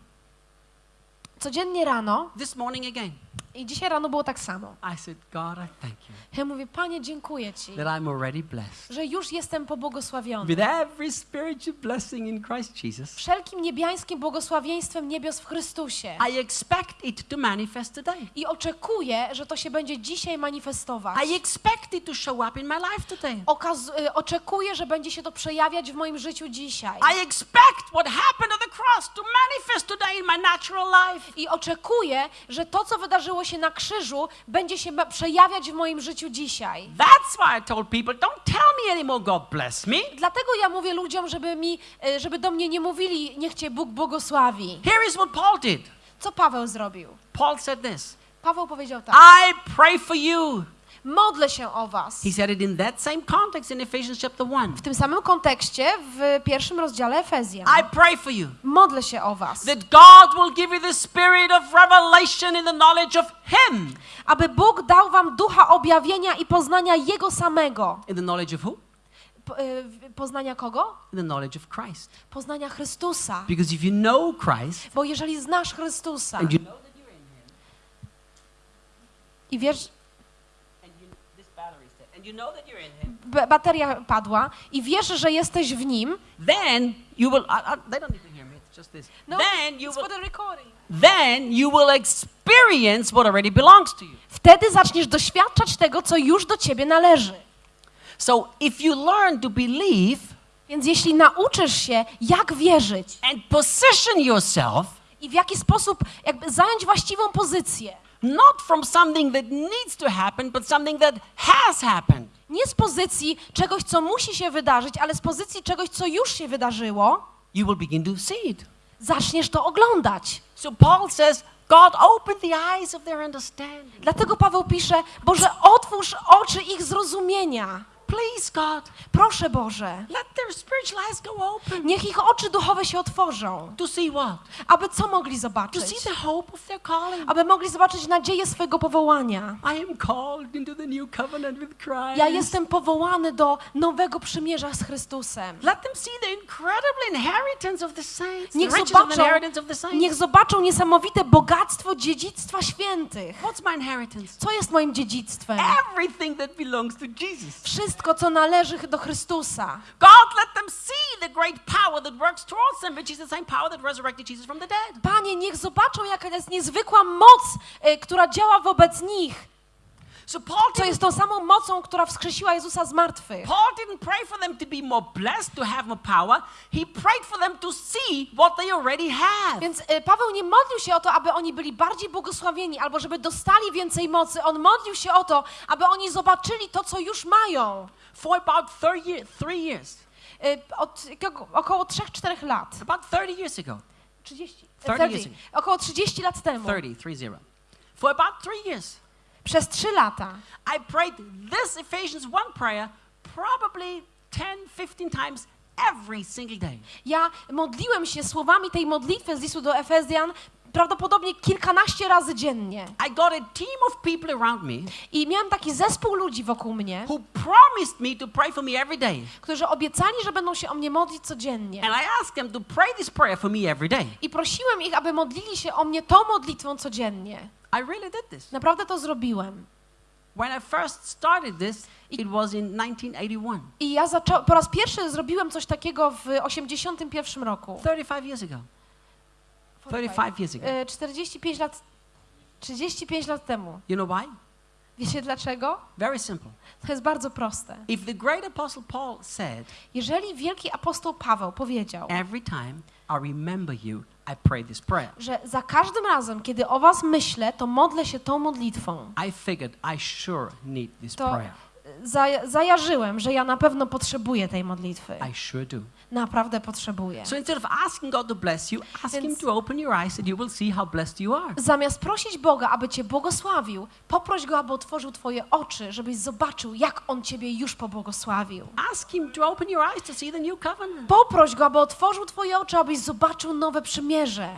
Codziennie rano, this morning again, i dzisiaj rano było tak samo. I said, God, I thank you Ja mówię, Panie, dziękuję Ci, that I'm already blessed. że już jestem pobłogosławiony. With every spiritual blessing in Christ Jesus, Wszelkim niebiańskim błogosławieństwem niebios w Chrystusie. I expect it to manifest today. I oczekuję, że to się będzie dzisiaj manifestować. I expect it to show up in my life today. Okaz- y, oczekuję, że będzie się to przejawiać w moim życiu dzisiaj. I expect what happened on the cross to manifest today in my natural life. I oczekuję, że to, co wydarzyło się na krzyżu, będzie się przejawiać w moim życiu dzisiaj. That's why I told people, don't tell me anymore, God bless me. Dlatego ja mówię ludziom, żeby, mi, y, żeby do mnie nie mówili, niech Cię Bóg błogosławi. Here is what Paul did. Co Paweł zrobił? Paul said this Paweł powiedział tak. I pray for you. Modlę się o was. He said it in that same context in Ephesians chapter 1. W tym samym kontekście w pierwszym rozdziale Efezjan. I pray for you Modlę się o was. that God will give you the spirit of revelation in the knowledge of Him. Aby Bóg dał wam ducha objawienia i poznania Jego samego. In the knowledge of who? Y, poznania kogo? The knowledge of Christ. Poznania Chrystusa. Because if you know Christ Bo jeżeli znasz Chrystusa and you know that you're in Him, i wiesz, and you, this battery is dead, and you know that you're in Him, b- bateria padła i wiesz, że jesteś w Nim, then you will. I, I, they don't need to hear me. It's just this. then you will. for the recording. Then you will experience what already belongs to you. Wtedy zaczniesz doświadczać tego, co już do ciebie należy. So if you learn to believe Więc jeśli nauczysz się, jak wierzyć and position yourself i w jaki sposób jakby zająć właściwą pozycję, not from something that needs to happen, but something that has happened. nie z pozycji czegoś, co musi się wydarzyć, ale z pozycji czegoś, co już się wydarzyło, you will begin to see it. zaczniesz to oglądać. So Paul says, God opened the eyes of their understanding. Dlatego Paweł pisze, Boże, otwórz oczy ich zrozumienia. Please, God, Proszę Boże, let their spiritual eyes go open. niech ich oczy duchowe się otworzą, To see what? aby co mogli To zobaczyć? see the hope of their calling. Aby mogli zobaczyć nadzieję swego powołania. I am called into the new covenant with Christ. Ja jestem powołany do nowego przymierza z Chrystusem. Let them see the incredible inheritance of the saints, Niech zobaczą, niech zobaczą niesamowite bogactwo dziedzictwa świętych. What's my inheritance? Co jest moim dziedzictwem? Everything that belongs to Jesus. Wszystko, co należy do Chrystusa. God let them see the great power that works towards them, which is the same power that resurrected Jesus from the dead. Panie, niech zobaczą, jaka jest niezwykła moc, y, która działa wobec nich. So Paul Co didn't, jest tą samą mocą, która wskrzesiła Jezusa z martwych. Paul didn't pray for them to be more blessed, to have more power. He prayed for them to see what they already have. Więc y, Paweł nie modlił się o to, aby oni byli bardziej błogosławieni albo żeby dostali więcej mocy. On modlił się o to, aby oni zobaczyli to, co już mają. For about 30 three years, Y, Od około 3-4 lat. about 30 years ago, 30, 30 years 30, około 30 lat temu. 30, three zero. For about three years, Przez 3 lata. I prayed this Ephesians 1 prayer probably 10, 15 times every single day. Ja modliłem się słowami tej modlitwy z listu do Efezjan prawdopodobnie kilkanaście razy dziennie. I got a team of people around me I miałem taki zespół ludzi wokół mnie, who promised me to pray for me every day. którzy obiecali, że będą się o mnie modlić codziennie. And I asked them to pray this prayer for me every day. I prosiłem ich, aby modlili się o mnie tą modlitwą codziennie. I really did this. Naprawdę to zrobiłem. When I first started this, it was in 1981, I ja po raz pierwszy zrobiłem coś takiego w 81 roku. 35 years ago. 35 years ago. E, 45 lat, 35 lat temu. You know why? Wiecie dlaczego? Very simple. To jest bardzo proste. If the great apostle Paul said, Jeżeli wielki apostoł Paweł powiedział, Every time I remember you, I pray this prayer, że za każdym razem, kiedy o was myślę, to modlę się tą modlitwą, I figured I sure need this to prayer. za, zajarzyłem, że ja na pewno potrzebuję tej modlitwy. I sure do. Naprawdę potrzebuję. So instead of asking God to bless you, ask Him Więc- to open your eyes and you will see how blessed you are. Zamiast prosić Boga, aby cię błogosławił, poproś Go, aby otworzył twoje oczy, żebyś zobaczył, jak On ciebie już pobłogosławił. Ask Him to open your eyes to see the new covenant. Poproś Go, aby otworzył twoje oczy, abyś zobaczył nowe przymierze.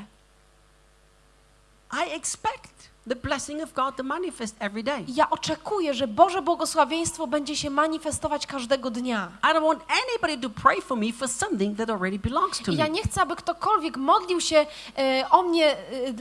I expect the blessing of God to manifest every day. I Ja oczekuję, że Boże błogosławieństwo będzie się manifestować każdego dnia. I don't want anybody to pray for me for something that already belongs to I ja me. nie chcę, aby ktokolwiek modlił się e, o mnie, e,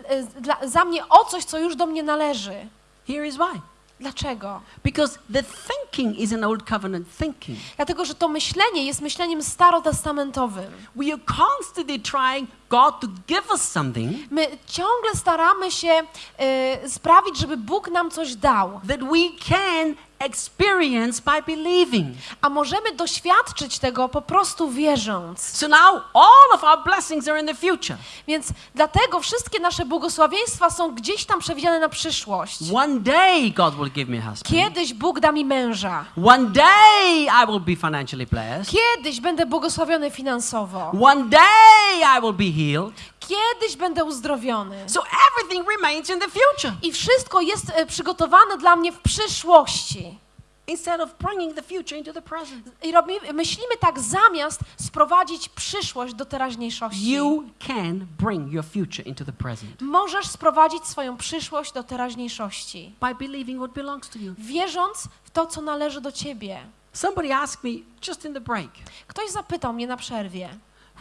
e, dla, za mnie o coś, co już do mnie należy. Here is why. Dlaczego? Because the thinking is an old covenant thinking. Dlatego, że to myślenie jest myśleniem starotestamentowym. We are constantly trying God to give us something My ciągle staramy się e, sprawić, żeby Bóg nam coś dał, that we can experience by believing. a możemy doświadczyć tego po prostu wierząc. So now all of our blessings are in the future. Więc dlatego wszystkie nasze błogosławieństwa są gdzieś tam przewidziane na przyszłość. One day God will give me a husband. Kiedyś Bóg da mi męża. One day I will be financially blessed. Kiedyś będę błogosławiony finansowo. One day I will be healed. Kiedyś będę uzdrowiony. So everything remains in the future I wszystko jest e, przygotowane dla mnie w przyszłości. instead of bringing the future into the present. I robimy, myślimy tak zamiast sprowadzić przyszłość do teraźniejszości. You can bring your future into the present Możesz sprowadzić swoją przyszłość do teraźniejszości, by believing what belongs to you. wierząc w to, co należy do ciebie. Somebody asked me just in the break, Ktoś zapytał mnie na przerwie.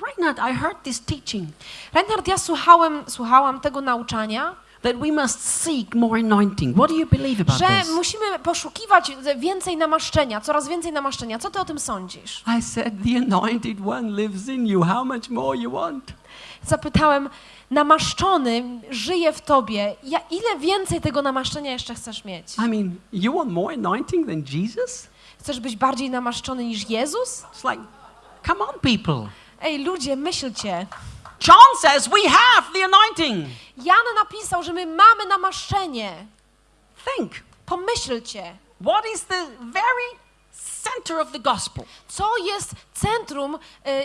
Reinhard, I heard this teaching Reinhard, ja słuchałem, słuchałam tego nauczania, that we must seek more anointing. What do you believe about że this? musimy poszukiwać więcej namaszczenia, coraz więcej namaszczenia. Co ty o tym sądzisz? I said, The anointed one lives in you. How much more you want? Zapytałem, namaszczony żyje w tobie. Ja, ile więcej tego namaszczenia jeszcze chcesz mieć? I mean, you want more anointing than Jesus? Chcesz być bardziej namaszczony niż Jezus? It's like, come on, people. Ej, ludzie, myślcie. John says we have the anointing. Jan napisał, że my mamy namaszczenie. Think, Pomyślcie, what is the very center of the gospel? co jest centrum,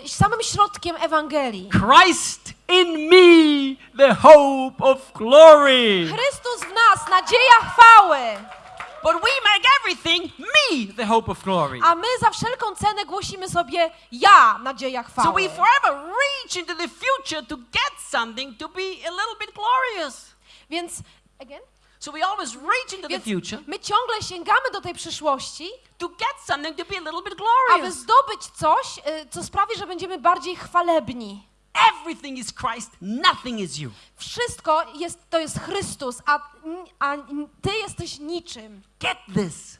y, samym środkiem Ewangelii. Christ in me, the hope of glory. Chrystus w nas, nadzieja chwały. But we make everything me, the hope of glory. A my za wszelką cenę głosimy sobie ja, nadzieja So chwały. we forever reach into the future to get something to be a little bit glorious. Więc, again? So we always reach into the future my ciągle sięgamy do tej przyszłości, to get something to be a little bit aby glorious. zdobyć coś, y, co sprawi, że będziemy bardziej chwalebni. Everything is Christ, nothing is you. Wszystko jest, to jest Chrystus, a, a ty jesteś niczym. Get this.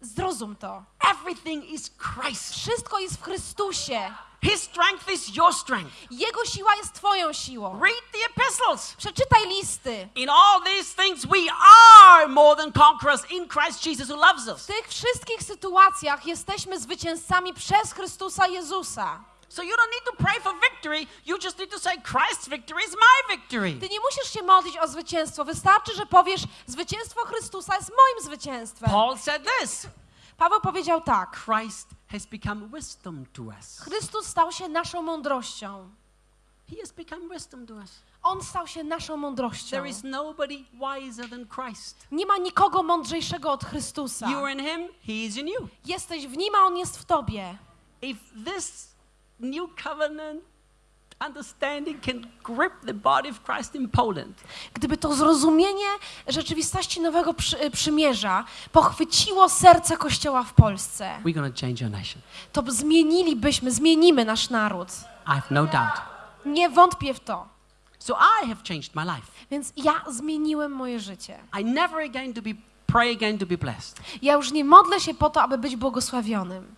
Zrozum to. Everything is Christ. Wszystko jest w Chrystusie. His strength is your strength. Jego siła jest twoją siłą. Read the epistles. Przeczytaj listy. In all these things, we are more than conquerors in Christ Jesus who loves W us. tych wszystkich sytuacjach jesteśmy zwycięzcami przez Chrystusa Jezusa. So you don't need to pray for victory. You just need to say, Christ's victory is my victory. Ty nie musisz się modlić o zwycięstwo. Wystarczy, że powiesz, zwycięstwo Chrystusa jest moim zwycięstwem. Paul said this Paweł powiedział tak. Christ has become wisdom to us. Chrystus stał się naszą mądrością. He has become wisdom to us. On stał się naszą mądrością. There is nobody wiser than Christ. Nie ma nikogo mądrzejszego od Chrystusa. You are in Him, He is in you. Jesteś w Nim, a On jest w Tobie. If this new covenant understanding can grip the body of Christ in Poland, Gdyby to zrozumienie rzeczywistości nowego przy, przymierza pochwyciło serce Kościoła w Polsce, we're going to change our nation. to zmienilibyśmy, zmienimy nasz naród. No doubt. Nie wątpię w to. So I have changed my life. Więc ja zmieniłem moje życie. I never again to be pray again to be blessed Ja już nie modlę się po to, aby być błogosławionym,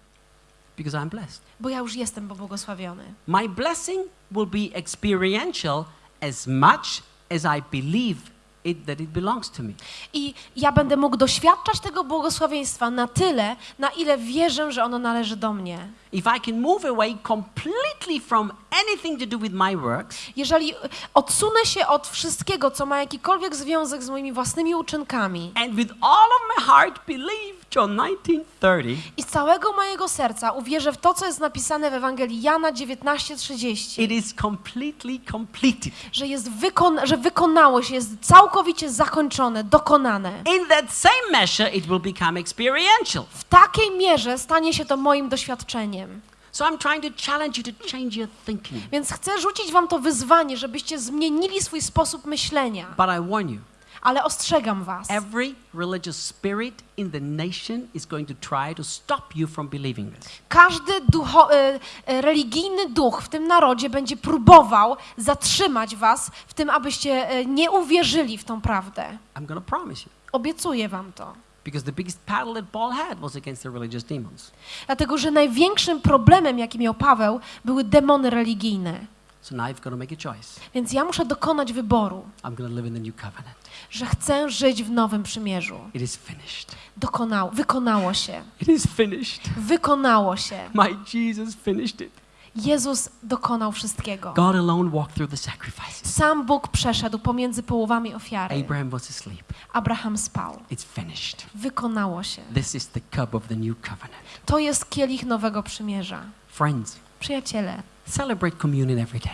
because I'm blessed. bo ja już jestem błogosławiony. My blessing will be experiential as much as I believe it, that it belongs to me. I ja będę mógł doświadczać tego błogosławieństwa na tyle, na ile wierzę, że ono należy do mnie. If I can move away completely from anything to do with my works Jeżeli odsunę się od wszystkiego, co ma jakikolwiek związek z moimi własnymi uczynkami and with all of my heart believe John 19:30 i z całego mojego serca uwierzę w to, co jest napisane w Ewangelii Jana 19:30, it is completely completed. że, jest wykon- że wykonało się, jest całkowicie zakończone, dokonane. In that same measure it will become experiential. W takiej mierze stanie się to moim doświadczeniem. So I'm trying to challenge you to change your thinking. Więc chcę rzucić wam to wyzwanie, żebyście zmienili swój sposób myślenia. But I warn you, Ale ostrzegam was. every religious spirit in the nation is going to try to stop you from believing this. Każdy ducho, e, e, religijny duch w tym narodzie będzie próbował zatrzymać was w tym, abyście e, nie uwierzyli w tą prawdę. I'm promise you. Obiecuję wam to. Because the biggest battle that Paul had was against the religious demons. Dlatego, że największym problemem, jaki miał Paweł, były demony religijne. So now you've got to make a choice. Więc ja muszę dokonać wyboru, I'm going to live in the new covenant. że chcę żyć w nowym przymierzu. It is finished. Dokonało, wykonało się. It is finished. Wykonało się. My Jesus finished it. Jezus dokonał wszystkiego. God alone walked through the sacrifices. Sam Bóg przeszedł pomiędzy połowami ofiary. Abraham was asleep. Abraham spał. It's finished. Wykonało się. This is the cup of the new covenant. To jest kielich nowego przymierza. Friends, Przyjaciele, celebrate communion every day.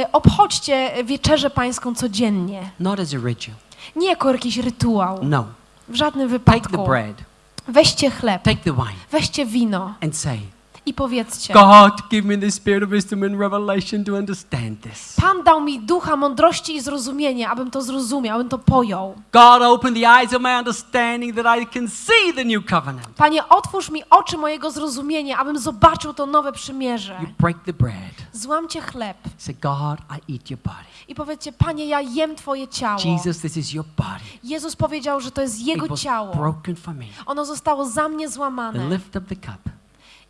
e, obchodźcie wieczerzę pańską codziennie. Not as a ritual. Nie jako jakiś rytuał. No. W żadnym Take the wypadku. bread, Weźcie chleb, take the wine, weźcie wino and say, i powiedzcie: God, give me the spirit of wisdom and revelation to understand this. Pan dał mi ducha mądrości i zrozumienia, abym to zrozumiał, abym to pojął. God, open the eyes of my understanding that I can see the new covenant. Panie, otwórz mi oczy mojego zrozumienia, abym zobaczył to nowe przymierze. You break the bread. Złamcie chleb Say, God, I eat your body. i powiedzcie: Panie, ja jem Twoje ciało. Jesus, this is your body. Jezus powiedział, że to jest Jego ciało. broken for me. Ono zostało za mnie złamane. lift up the cup.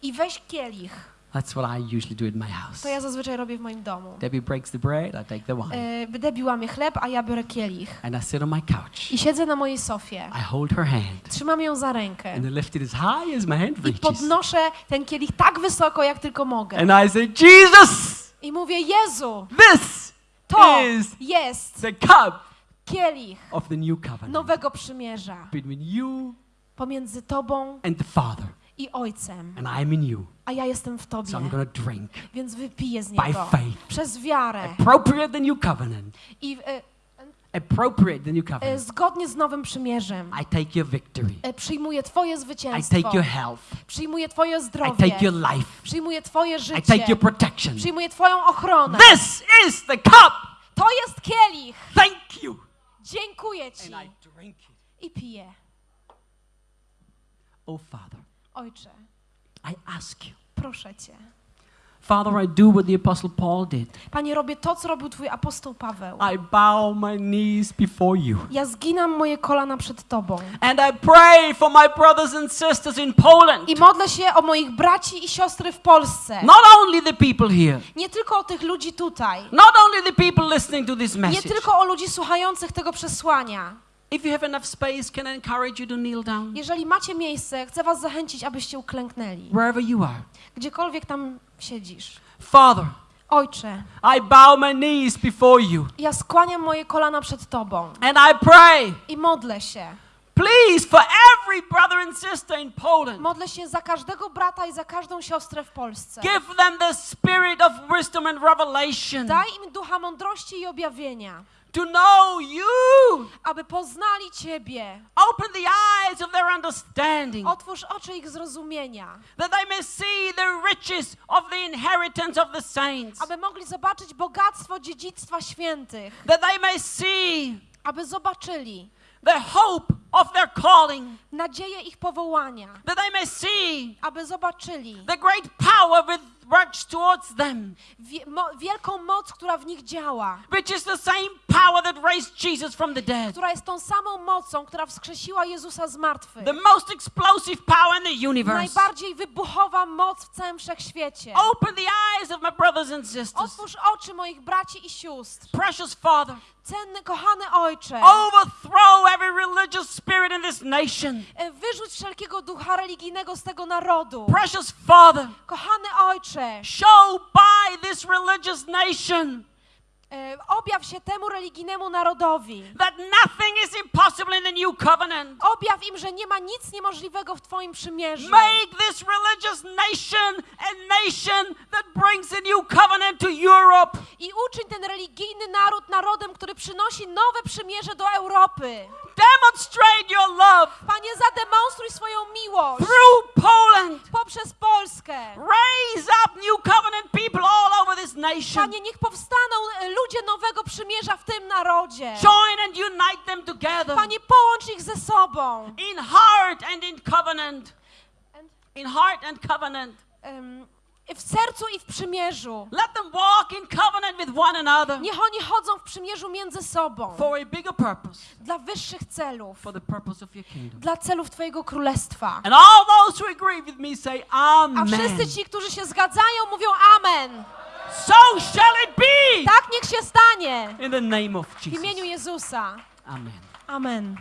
I weź kielich. That's what I usually do in my house. To ja zazwyczaj robię w moim domu. Debbie breaks the bread, I take the wine. E, Debbie łamie chleb, a ja biorę kielich. And I sit on my couch. I siedzę na mojej sofie. I hold her hand. Trzymam ją za rękę. And I lift it as high as my hand I reaches. podnoszę ten kielich tak wysoko, jak tylko mogę. And I say, Jesus, I mówię, Jezu, this to is jest the cup kielich of the new covenant nowego przymierza between you pomiędzy Tobą and the Father. I Ojcem, And I'm in you. a ja jestem w So Tobie, I'm going to drink więc wypiję z by niego faith. przez wiarę Appropriate the new covenant. i e, Appropriate the new e, covenant. zgodnie z nowym przymierzem I take your victory. e, przyjmuję Twoje I zwycięstwo, take your health. przyjmuję Twoje I zdrowie, take your life. przyjmuję Twoje I życie, take your protection. przyjmuję Twoją ochronę. This is the cup. To jest kielich. Thank you. Dziękuję Ci. And I drink it. I piję. Oh, Father, Ojcze, I ask you. proszę Cię. Father, I do what the Apostle Paul did. Panie, robię to, co robił Twój apostoł Paweł. I bow my knees before you. Ja zginam moje kolana przed Tobą. And I pray for my brothers and sisters in Poland. I modlę się o moich braci i siostry w Polsce. Not only the people here, Nie tylko o tych ludzi tutaj. not only the people listening to this Nie message. tylko o ludzi słuchających tego przesłania. If you have enough space, can I encourage you to kneel down? Jeżeli macie miejsce, chcę Was zachęcić, abyście uklęknęli. Wherever you are. Gdziekolwiek tam siedzisz. Father, Ojcze, I bow my knees before you. ja skłaniam moje kolana przed Tobą And I pray, i modlę się. please, for every brother and sister in Poland, Modlę się za każdego brata i za każdą siostrę w Polsce. give them the spirit of wisdom and revelation Daj im ducha mądrości i objawienia, to know you. aby poznali Ciebie. Open the eyes of their understanding. Otwórz oczy ich zrozumienia, that they may see the riches of the inheritance of the saints, aby mogli zobaczyć bogactwo dziedzictwa świętych, that they may see aby zobaczyli the hope of their calling, nadzieję ich powołania, that they may see aby zobaczyli the great power with works towards them, wielką moc, która w nich działa, which is the same power that raised Jesus from the dead. która jest tą samą mocą, która wskrzesiła Jezusa z martwych. The most explosive power in the universe. Najbardziej wybuchowa moc w całym wszechświecie. Open the eyes of my brothers and sisters. Otwórz oczy moich braci i sióstr. Precious Father, Cenny, kochany Ojcze, overthrow every religious spirit in this nation. e, wyrzuć wszelkiego ducha religijnego z tego narodu. Precious Father, Kochany Ojcze, show by this religious nation e, objaw się temu religijnemu narodowi. that nothing is impossible in the new covenant. Objaw im, że nie ma nic niemożliwego w Twoim przymierzu. Make this religious nation a nation that brings a new covenant to Europe. I uczyń ten religijny naród narodem, który przynosi nowe przymierze do Europy. Demonstrate your love Panie, zademonstruj swoją miłość through Poland. poprzez Polskę. Raise up new covenant people all over this nation. Panie, niech powstaną e, ludzie nowego przymierza w tym narodzie. Join and unite them together Panie, połącz ich ze sobą. in heart and in covenant. In heart and covenant. Em, w sercu i w przymierzu. Let them walk in covenant with one another Niech oni chodzą w przymierzu między sobą. for a bigger purpose, Dla wyższych celów. for the purpose of your kingdom. Dla celów Twojego Królestwa. And all those who agree with me say, A Amen. wszyscy ci, którzy się zgadzają, mówią Amen. So shall it be Tak niech się stanie. in the name of W imieniu Jesus. Jezusa. Amen. Amen.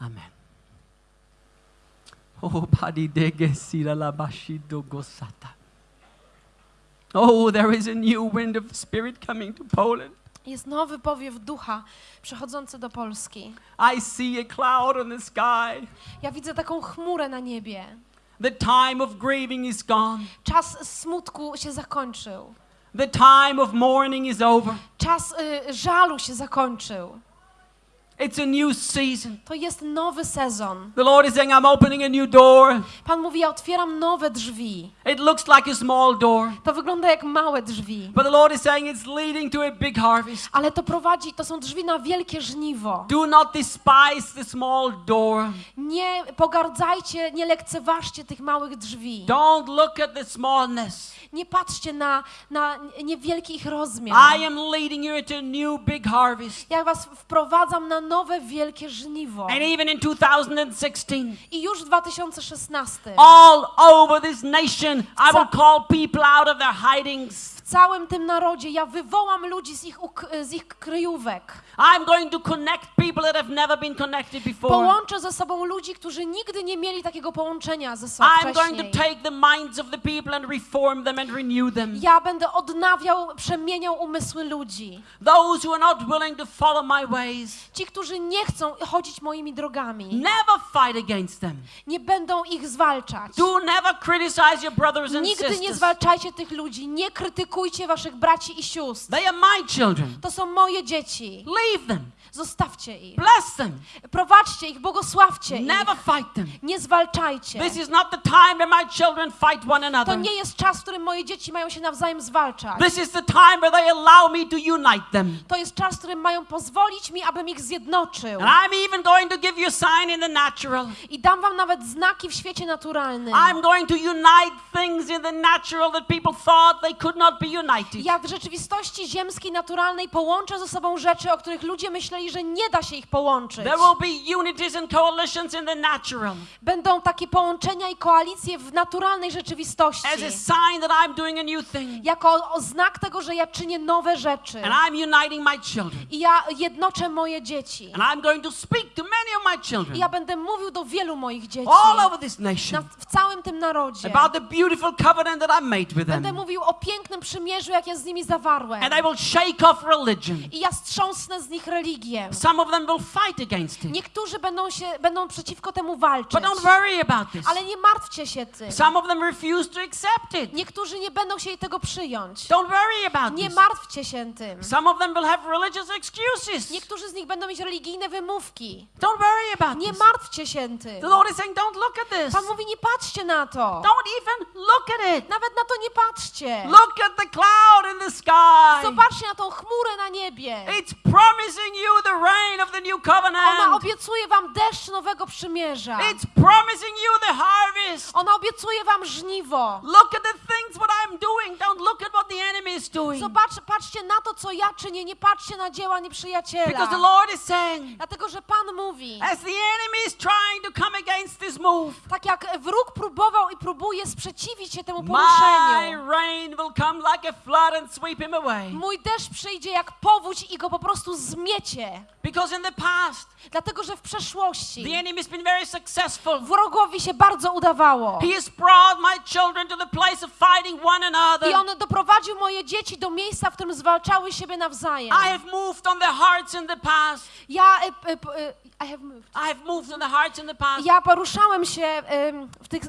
Amen. Oh. Oh, there is a new wind of spirit coming to Poland. Jest nowy powiew ducha przechodzący do Polski. I see a cloud on the sky. Ja widzę taką chmurę na niebie. The time of grieving is gone. Czas smutku się zakończył. The time of mourning is over. Czas y, żalu się zakończył. It's a new season. To jest nowy sezon. The Lord is saying, I'm opening a new door. Pan mówi, ja otwieram nowe drzwi. It looks like a small door, To wygląda jak małe drzwi. but the Lord is saying it's leading to a big harvest. Ale to prowadzi, to są drzwi na wielkie żniwo. Do not despise the small door. Nie pogardzajcie, nie lekceważcie tych małych drzwi. Don't look at the smallness. Nie patrzcie na, na niewielki ich rozmiar. I am leading you into a new big harvest. Ja was wprowadzam na nowe wielkie żniwo. And even in 2016, I już w 2016 all over this nation, I will call people out of their hidings. W całym tym narodzie ja wywołam ludzi z ich, z ich kryjówek. I'm going to connect people that have never been connected before. Połączę ze sobą ludzi, którzy nigdy nie mieli takiego połączenia ze sobą I'm going to wcześniej. take the minds of the people and reform them and renew them. Ja będę odnawiał, przemieniał umysły ludzi. Those who are not willing to follow my ways, Ci, którzy nie chcą chodzić moimi drogami, never fight against them. nie będą ich zwalczać. Do never criticize your brothers and Nigdy nie sisters. zwalczajcie tych ludzi, nie krytykujcie waszych braci i sióstr. They are my children. To są moje dzieci. Leave them. Zostawcie ich. Bless them. Prowadźcie ich, błogosławcie ich. Never fight them. Nie zwalczajcie. This is not the time that my children fight one To another. nie jest czas, w którym moje dzieci mają się nawzajem zwalczać. This is the time where they allow me to unite them. To jest czas, w którym mają pozwolić mi, abym ich zjednoczył. And I'm even going to give you a sign in the natural. I dam wam nawet znaki w świecie naturalnym. I'm going to unite things in the natural that people thought they could not be united. Ja w rzeczywistości ziemskiej, naturalnej połączę ze sobą rzeczy, o których ludzie myśleli, że nie da się ich połączyć. There will be unities and coalitions in the natural Będą takie połączenia i koalicje w naturalnej rzeczywistości. as a sign that I'm doing a new thing. Jako znak tego, że ja czynię nowe rzeczy. And I'm uniting my children. I ja jednoczę moje dzieci. And I'm going to speak to many of my I children ja będę mówił do wielu moich dzieci. all over this Na, nation w całym tym narodzie. about the beautiful covenant that I made with Będę them. mówił o pięknym przymierzu, jak ja z nimi zawarłem. And I will shake off religion. I ja strząsnę z nich religię. Some of them will fight against it. Niektórzy będą, się, będą przeciwko temu walczyć. But don't worry about this. Ale nie martwcie się tym. Some of them refuse to accept it. Niektórzy nie będą chcieli tego przyjąć. Don't worry about Nie this. martwcie się tym. Some of them will have religious excuses. Niektórzy z nich będą mieć religijne wymówki. Don't worry about Nie this. martwcie się tym. The Lord is saying, don't look at this. Pan mówi, nie patrzcie na to. Don't even look at it. Nawet na to nie patrzcie. Look at the cloud in the sky. Zobaczcie na tą chmurę na niebie. It's promising you the rain of the new Ona covenant. obiecuje wam deszcz nowego przymierza. It's promising you the harvest. Ona obiecuje wam żniwo. Look at the things what I'm doing. Don't look at what the enemy is doing. Zobacz, patrzcie na to, co ja czynię, nie patrzcie na dzieła nieprzyjaciela. Because the Lord is saying, Dlatego, że Pan mówi, as the enemy is trying to come against this move, tak jak wróg próbował i próbuje sprzeciwić się temu my poruszeniu, rain will come like a flood and sweep him away. mój deszcz przyjdzie jak powódź i go po prostu zmiecie. Because in the past, Dlatego, że w przeszłości the enemy has been very successful. wrogowi się bardzo udawało. He has brought my children to the place of fighting one another. I on doprowadził moje dzieci do miejsca, w którym zwalczały siebie nawzajem. I have moved on their hearts in the past. Ja, y, p- y, I have moved. I have moved on their hearts in the past. Ja poruszałem się w tych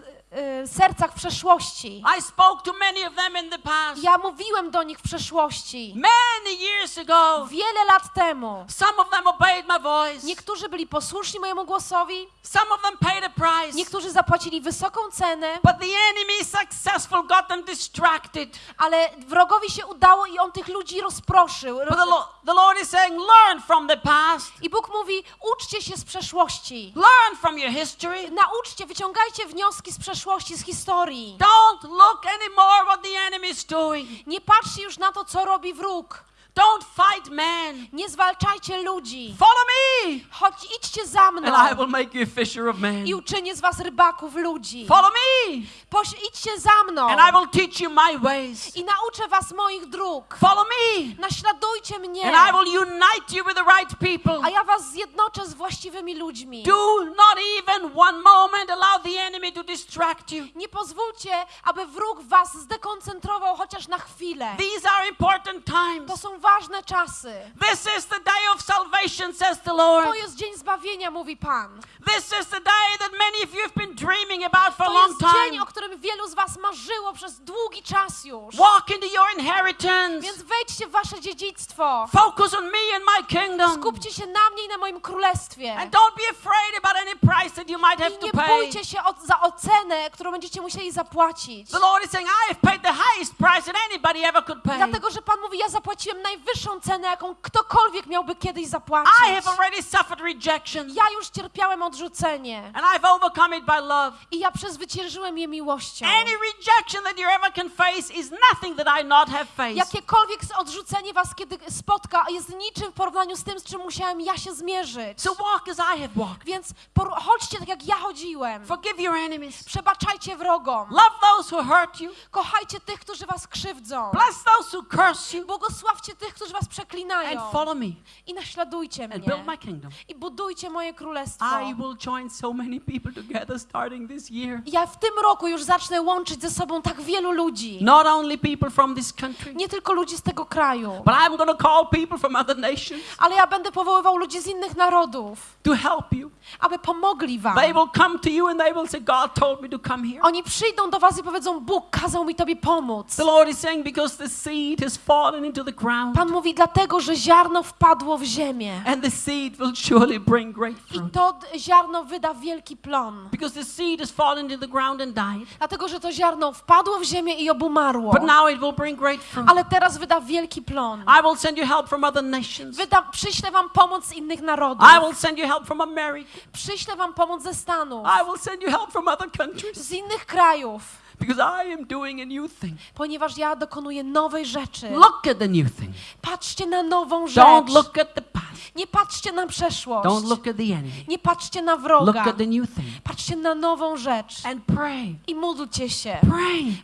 sercach w przeszłości. I spoke to many of them in the past. Ja mówiłem do nich w przeszłości. Many years ago, Wiele lat temu. some of them obeyed my voice. Niektórzy byli posłuszni mojemu głosowi, Some of them paid a price. niektórzy zapłacili wysoką cenę, But the enemy successful got them distracted. ale wrogowi się udało i on tych ludzi rozproszył. But the, the Lord is saying, learn from the past. I Bóg mówi: uczcie się z przeszłości. Learn from your history. Nauczcie, wyciągajcie wnioski z przeszłości, z historii. Don't look anymore what the enemy is doing. Nie patrzcie już na to, co robi wróg. Don't fight men. Nie zwalczajcie ludzi. Follow me, Chodź, idźcie za mną and I will make you a fisher of men. i uczynię z was rybaków ludzi. Follow me, Poś, idźcie za mną and I will teach you my ways. i nauczę was moich dróg. Follow me, Naśladujcie mnie, and I will unite you with the right people. a ja was zjednoczę z właściwymi ludźmi. Do not even one moment allow the enemy to distract you. Nie pozwólcie, aby wróg was zdekoncentrował chociaż na chwilę. These are important To times. są ważne czasy. This is the day of salvation, says the Lord. To jest dzień zbawienia, mówi Pan. This is the day that many of you have been dreaming about for a To long jest dzień, time. o którym wielu z was marzyło przez długi czas już. Walk into your inheritance. Więc wejdźcie w wasze dziedzictwo. Focus on me and my kingdom. Skupcie się na mnie i na moim królestwie. And don't be afraid about any price that you might have I to nie pay. bójcie się o, za ocenę, którą będziecie musieli zapłacić. The Lord is saying, I have paid the highest price that anybody ever could pay. Dlatego, że Pan mówi, ja zapłaciłem najwyższą cenę, jaką ktokolwiek miałby kiedyś zapłacić. I have already suffered rejection, Ja już cierpiałem odrzucenie and I've overcome it by love. i ja przezwyciężyłem je miłością. Any rejection that you ever can face is nothing that I not have faced. Jakiekolwiek odrzucenie was kiedy spotka, jest niczym w porównaniu z tym, z czym musiałem ja się zmierzyć. So walk as I have walked. Więc chodźcie tak, jak ja chodziłem. Forgive your enemies. Przebaczajcie wrogom. Love those who hurt you. Kochajcie tych, którzy was krzywdzą. Bless those who curse you. Błogosławcie tych, którzy was przeklinają. And follow me I naśladujcie and mnie. build my kingdom. I budujcie moje królestwo. I will join so many people together starting this year. Ja w tym roku już zacznę łączyć ze sobą tak wielu ludzi. Not only people from this country, Nie tylko ludzi z tego kraju, but I'm going to call people from other nations ale ja będę powoływał ludzi z innych narodów, to help you. aby pomogli wam. They will come to you and they will say, God told me to come here. Oni przyjdą do was i powiedzą, Bóg kazał mi tobie pomóc. The Lord is saying, because the seed has fallen into the ground, Pan mówi, dlatego, że ziarno wpadło w ziemię. and the seed will surely bring great I fruit. to d- ziarno wyda wielki plon. Because the seed has fallen into the ground and died, Dlatego, że to ziarno wpadło w ziemię i obumarło. but now it will bring great fruit. Ale teraz wyda wielki plon. I will send you help from other nations. Wyda, przyślę wam pomoc z innych narodów. I will send you help from America. Przyślę wam pomoc ze Stanów, I will send you help from other countries. z innych krajów, Because I am doing a new thing. ponieważ ja dokonuję nowej rzeczy. Look at the new thing. Patrzcie na nową rzecz. Don't look at the past. Nie patrzcie na przeszłość. Don't look at the enemy. Nie patrzcie na Look wroga. at the new thing. Patrzcie na nową rzecz. And pray. I módlcie się. Pray.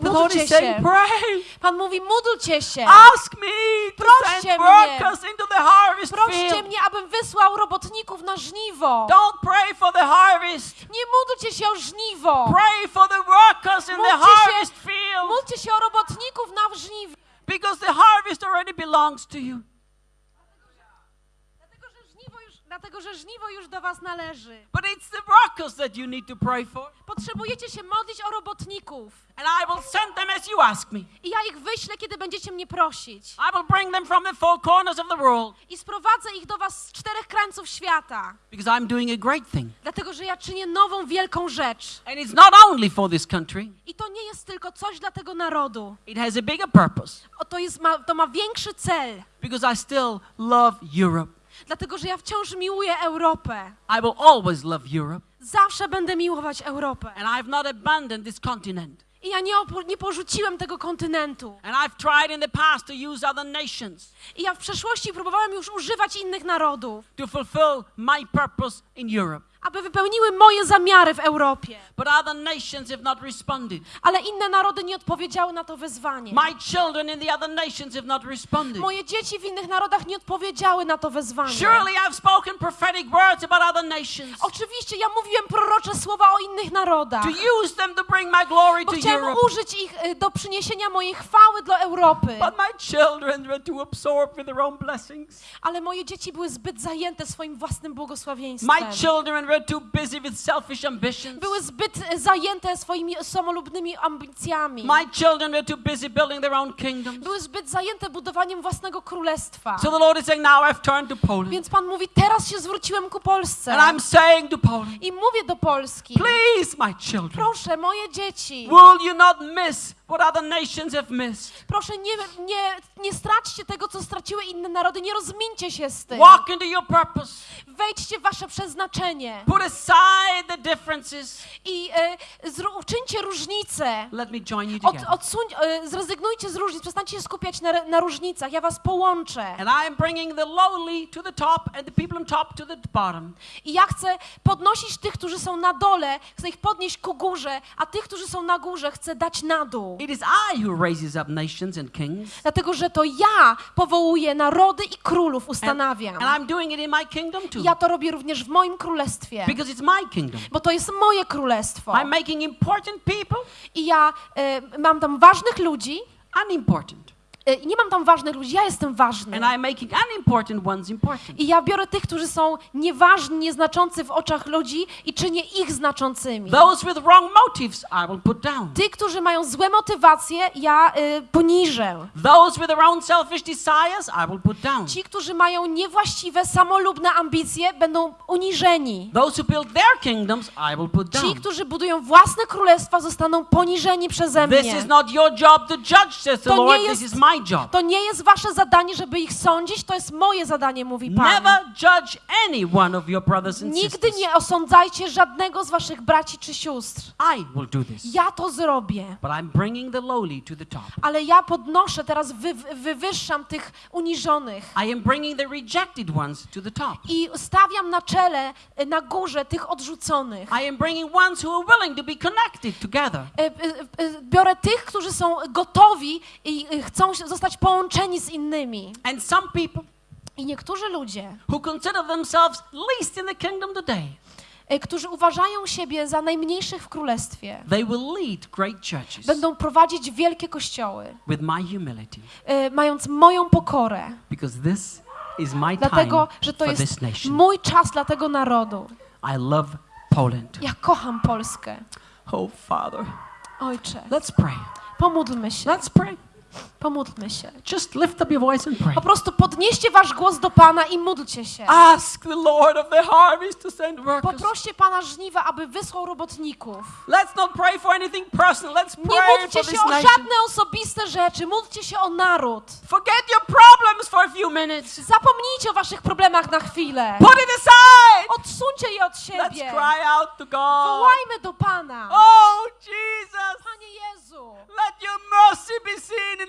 Lord módlcie się. pray. Pan mówi, módlcie się. Ask me Proście mnie. into the harvest Proście field. mnie, abym wysłał robotników na żniwo. Don't pray for the harvest. Nie módlcie się o żniwo. Pray for the workers in the harvest field. Módlcie się o robotników na żniwie. Because the harvest already belongs to you. Dlatego że, żniwo już, dlatego, że żniwo już do was należy. But it's the workers that you need to pray for. Potrzebujecie się modlić o robotników. And I will send them as you ask me. I ja ich wyślę, kiedy będziecie mnie prosić. I will bring them from the four corners of the world. I sprowadzę ich do was z czterech krańców świata. Because I'm doing a great thing. Dlatego, że ja czynię nową, wielką rzecz. And it's not only for this country, I to nie jest tylko coś dla tego narodu. it has a bigger purpose. O, to, jest, ma, to ma większy cel. Because I still love Europe. Dlatego że ja wciąż miłuję Europę. I will always love Europe. Zawsze będę miłować Europę. And I have not abandoned this continent. I ja nie, nie porzuciłem tego kontynentu. And I've tried in the past to use other nations I ja w przeszłości próbowałem już używać innych narodów, to fulfill my purpose in Europe. Aby wypełniły moje zamiary w Europie. But other nations have not responded. Ale inne narody nie odpowiedziały na to wyzwanie. My children in the other nations have not responded. Moje dzieci w innych narodach nie odpowiedziały na to wyzwanie. Surely I've spoken prophetic words about other nations Oczywiście ja mówiłem prorocze słowa o innych narodach. to use them to bring my glory to chciałem Europe. użyć ich y, do przyniesienia mojej chwały dla Europy. But my children were too absorbed with their own blessings. Ale moje dzieci były zbyt zajęte swoim własnym błogosławieństwem. My children Były zbyt zajęte swoimi samolubnymi ambicjami. My children were too busy building their own kingdoms. Były zbyt zajęte budowaniem własnego królestwa. So the Lord is saying, now I've turned to Poland. Więc Pan mówi, teraz się zwróciłem ku Polsce. And I'm saying to Poland, I mówię do Polski, please, my children, proszę, moje dzieci, will you not miss what other nations have missed? proszę nie, nie, nie straćcie tego, co straciły inne narody, nie rozmińcie się z tym. Walk into your purpose. Wejdźcie w wasze przeznaczenie Put aside the differences. i e, zru, uczyńcie różnice. Let me join you Od, together. odsuń, e, zrezygnujcie z różnic, przestańcie się skupiać na, na różnicach, ja was połączę. And I am bringing the lowly to the top and the people on top to the bottom. I ja chcę podnosić tych, którzy są na dole, chcę ich podnieść ku górze, a tych, którzy są na górze, chcę dać na dół. It is I who raises up nations and kings. Dlatego, że to ja powołuję narody i królów, And, ustanawiam. and I'm doing it in my kingdom too. Ja to robię również w moim królestwie, Because it's my kingdom. bo to jest moje królestwo. I'm making important people I ja e, mam tam ważnych ludzi, unimportant. E, i nie mam tam ważnych ludzi, ja jestem ważny. And I'm making unimportant ones important. I ja biorę tych, którzy są nieważni, nieznaczący w oczach ludzi i czynię ich znaczącymi. Those with wrong motives, I will put down. Tych, którzy mają złe motywacje, ja y, poniżę. Those with their own selfish desires, I will put down. Ci, którzy mają niewłaściwe, samolubne ambicje, będą uniżeni. Those who build their kingdoms, I will put Ci, down. którzy budują własne królestwa, zostaną poniżeni przeze This mnie. is not your job to judge, says the Lord. jest- This is my job. To nie jest wasze zadanie, żeby ich sądzić, to jest moje zadanie, mówi Pan. Never judge any one of your brothers and Nigdy sisters. nie osądzajcie żadnego z waszych braci czy sióstr. I will do this. Ja to zrobię. But I'm bringing the lowly to the top. Ale ja podnoszę, teraz wy, wywyższam tych uniżonych. I am bringing the rejected ones to the top. I stawiam na czele, y, na górze tych odrzuconych. I am bringing ones who are willing to be connected together. Y, y, Biorę tych, którzy są gotowi i chcą zostać połączeni z innymi. And some people I niektórzy ludzie, who consider themselves least in the kingdom today, y, którzy uważają siebie za najmniejszych w królestwie, they will lead great churches będą prowadzić wielkie kościoły, with my humility. y, mając moją pokorę. Because this is my time Dlatego, że to jest mój czas dla tego narodu. I love Poland. Ja kocham Polskę. Oh, Father. Ojcze, Let's pray. pomódlmy się, Let's pray. Pomódlmy się. Just lift up your voice and pray. Po prostu podnieście wasz głos do Pana i módlcie się. Ask the Lord of the harvest to send workers. Poproście Pana żniwa, aby wysłał robotników. Let's not pray for anything personal. Let's Nie pray módlcie for się this o żadne osobiste rzeczy, módlcie się o naród. Forget your problems for a few minutes. Zapomnijcie o waszych problemach na chwilę. Put it aside. Odsuńcie je od Let's siebie. cry out to God. Wołajmy do Pana. Oh, Jesus. Panie Jezu, Let your mercy be seen.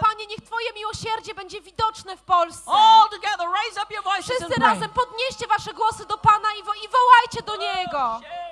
Panie, niech Twoje miłosierdzie będzie widoczne w Polsce. Wszyscy razem podnieście wasze głosy do Pana i, wo- i wołajcie do Niego. Share